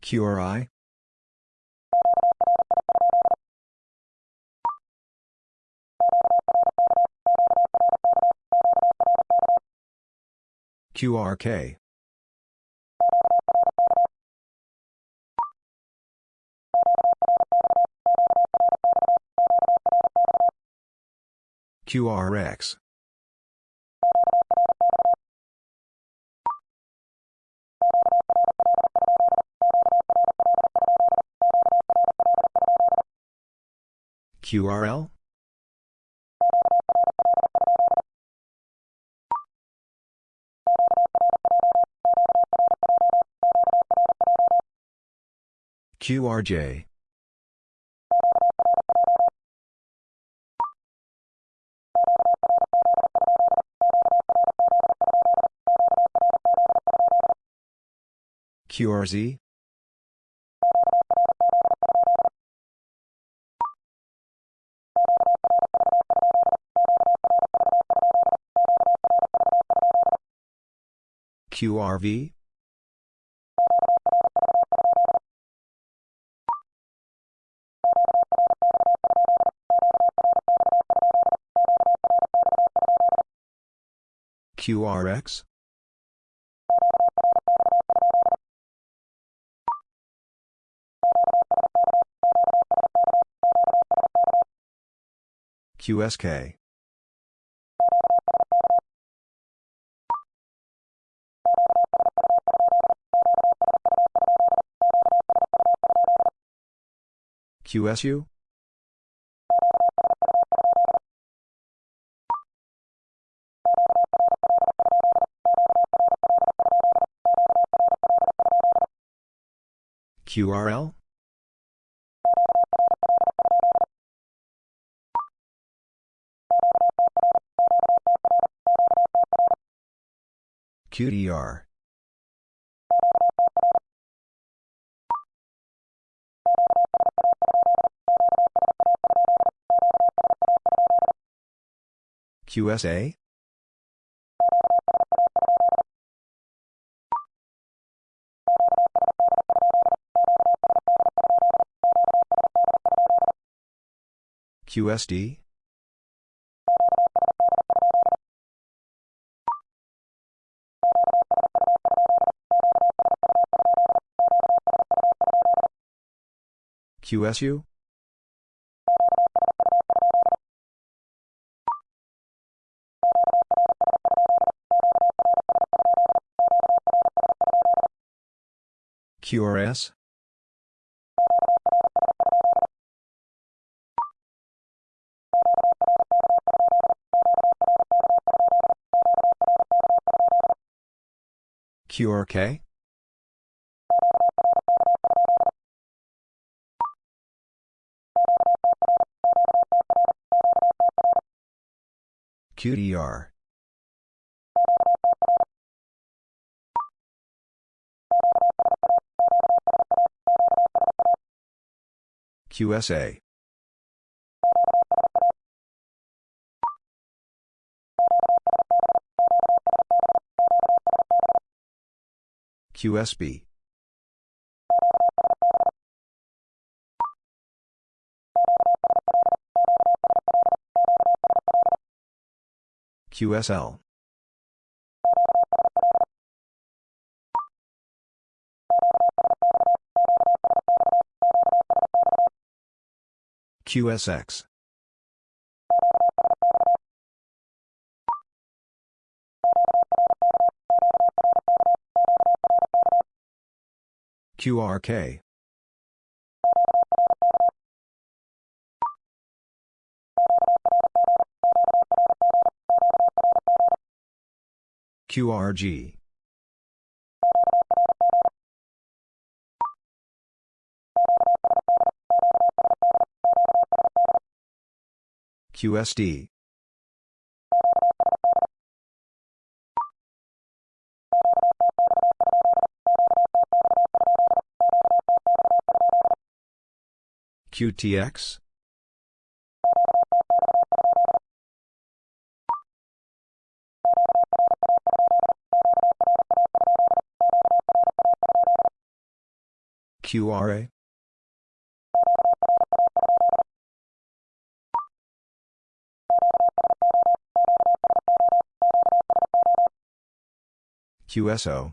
QRI? QRK. QRX. QRL? QRJ. QRZ? QRV? QRX? QSK. QSU? QRL? QDR. QSA? QSD? QSU? QRS? QRK? QDR. QSA. QSB. QSL. QSX. QRK. QRG. QSD. QTX? QRA? QSO.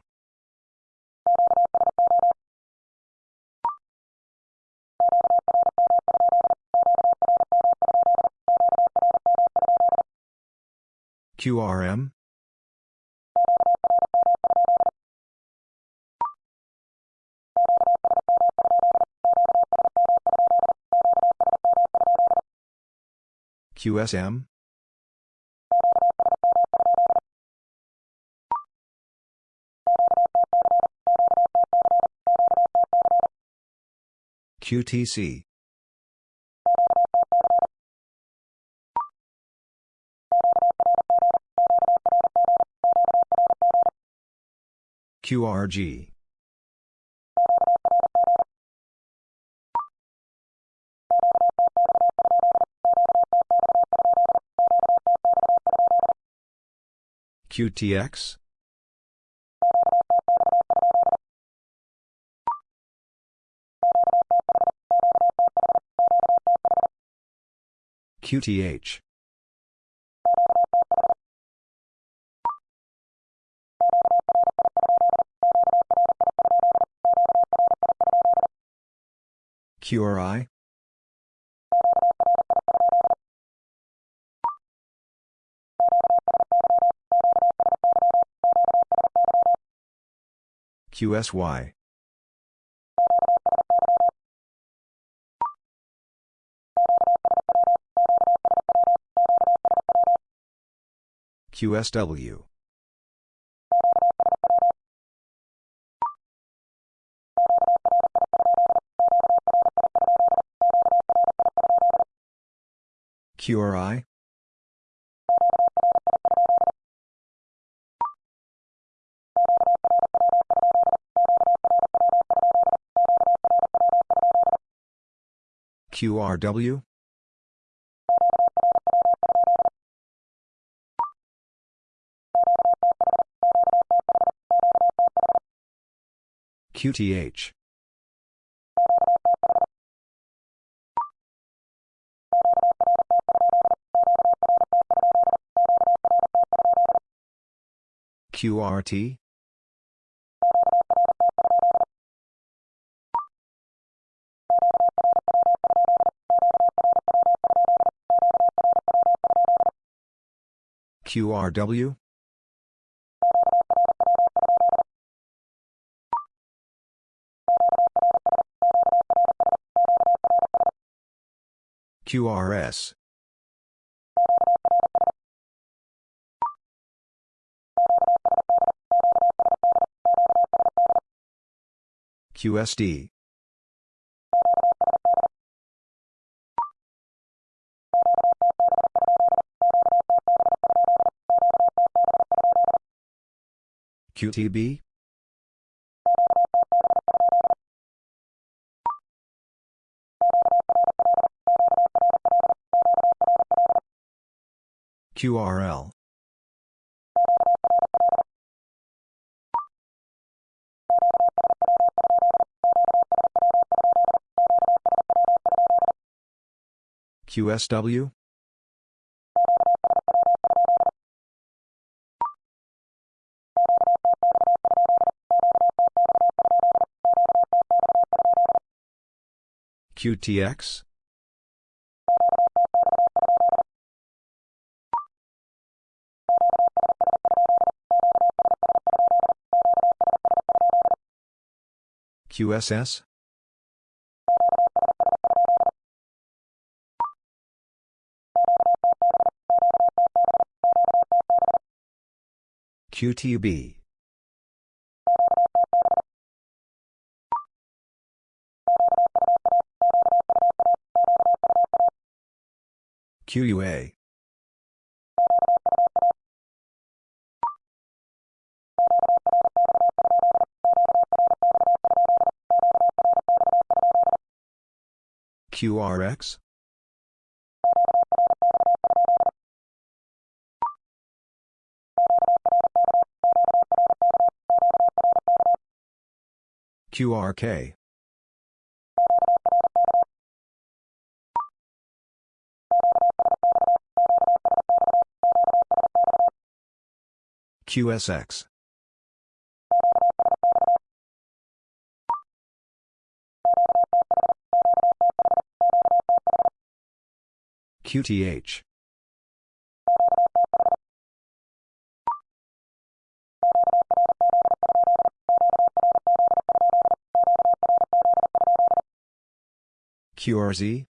QRM? QSM? QTC. QRG. QTX? QTH. QRI? QSY. QSW. QRI? QRW, QTH, QRT, QRW, QRS, QSD, QTB, QRL, QSW, QTX, QSS, QTB, QUA, QRX, QRK, QSX, QTH, QRZ,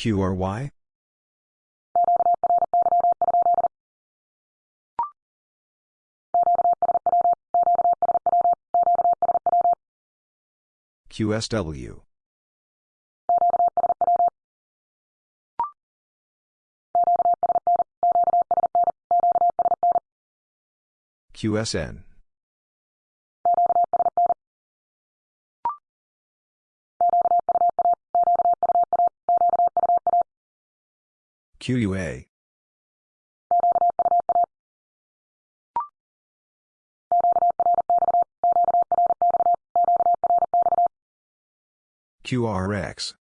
QRY, QSW, QSN, QUA, QRX,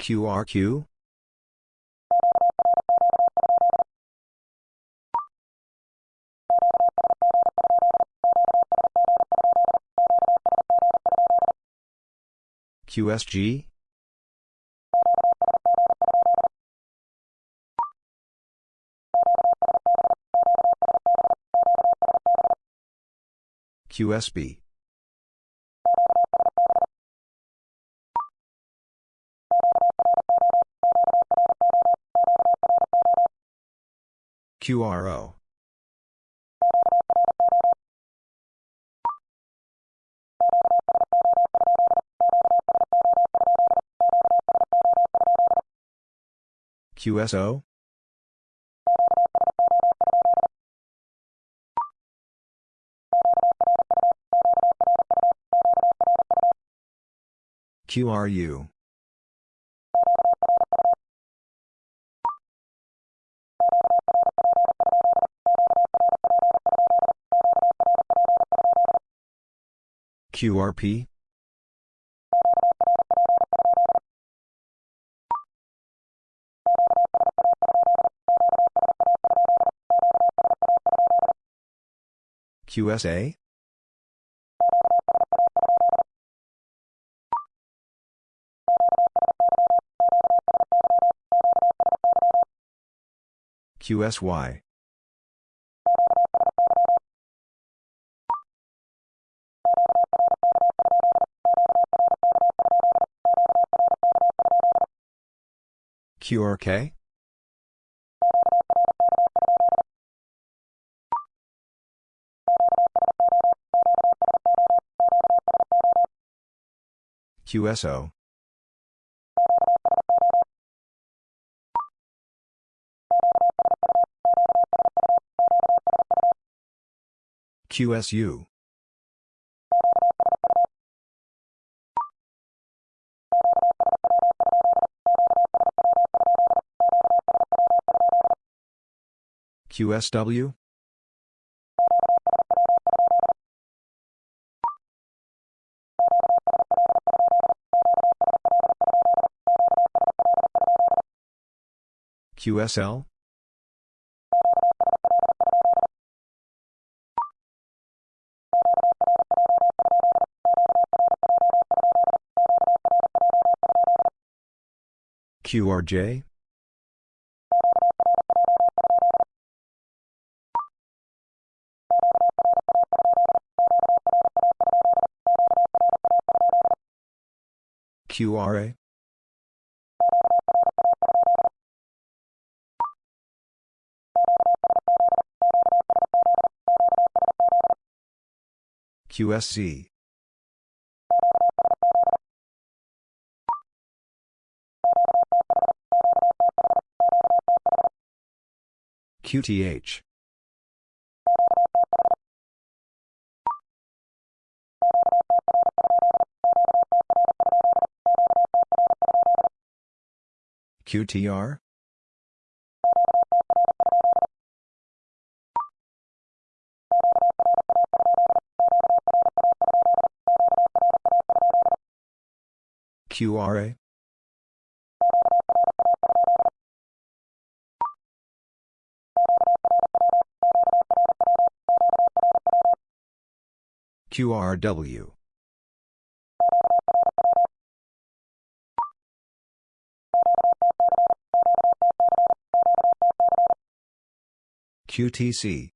QRQ, QSG, QSB, QRO, QSO? QRU? QRP? QSA? QSY? QRK? QSO? QSU? QSW? QSL? QRJ? QRA? QSC? QTH? QTR? QRA? QRW? QTC?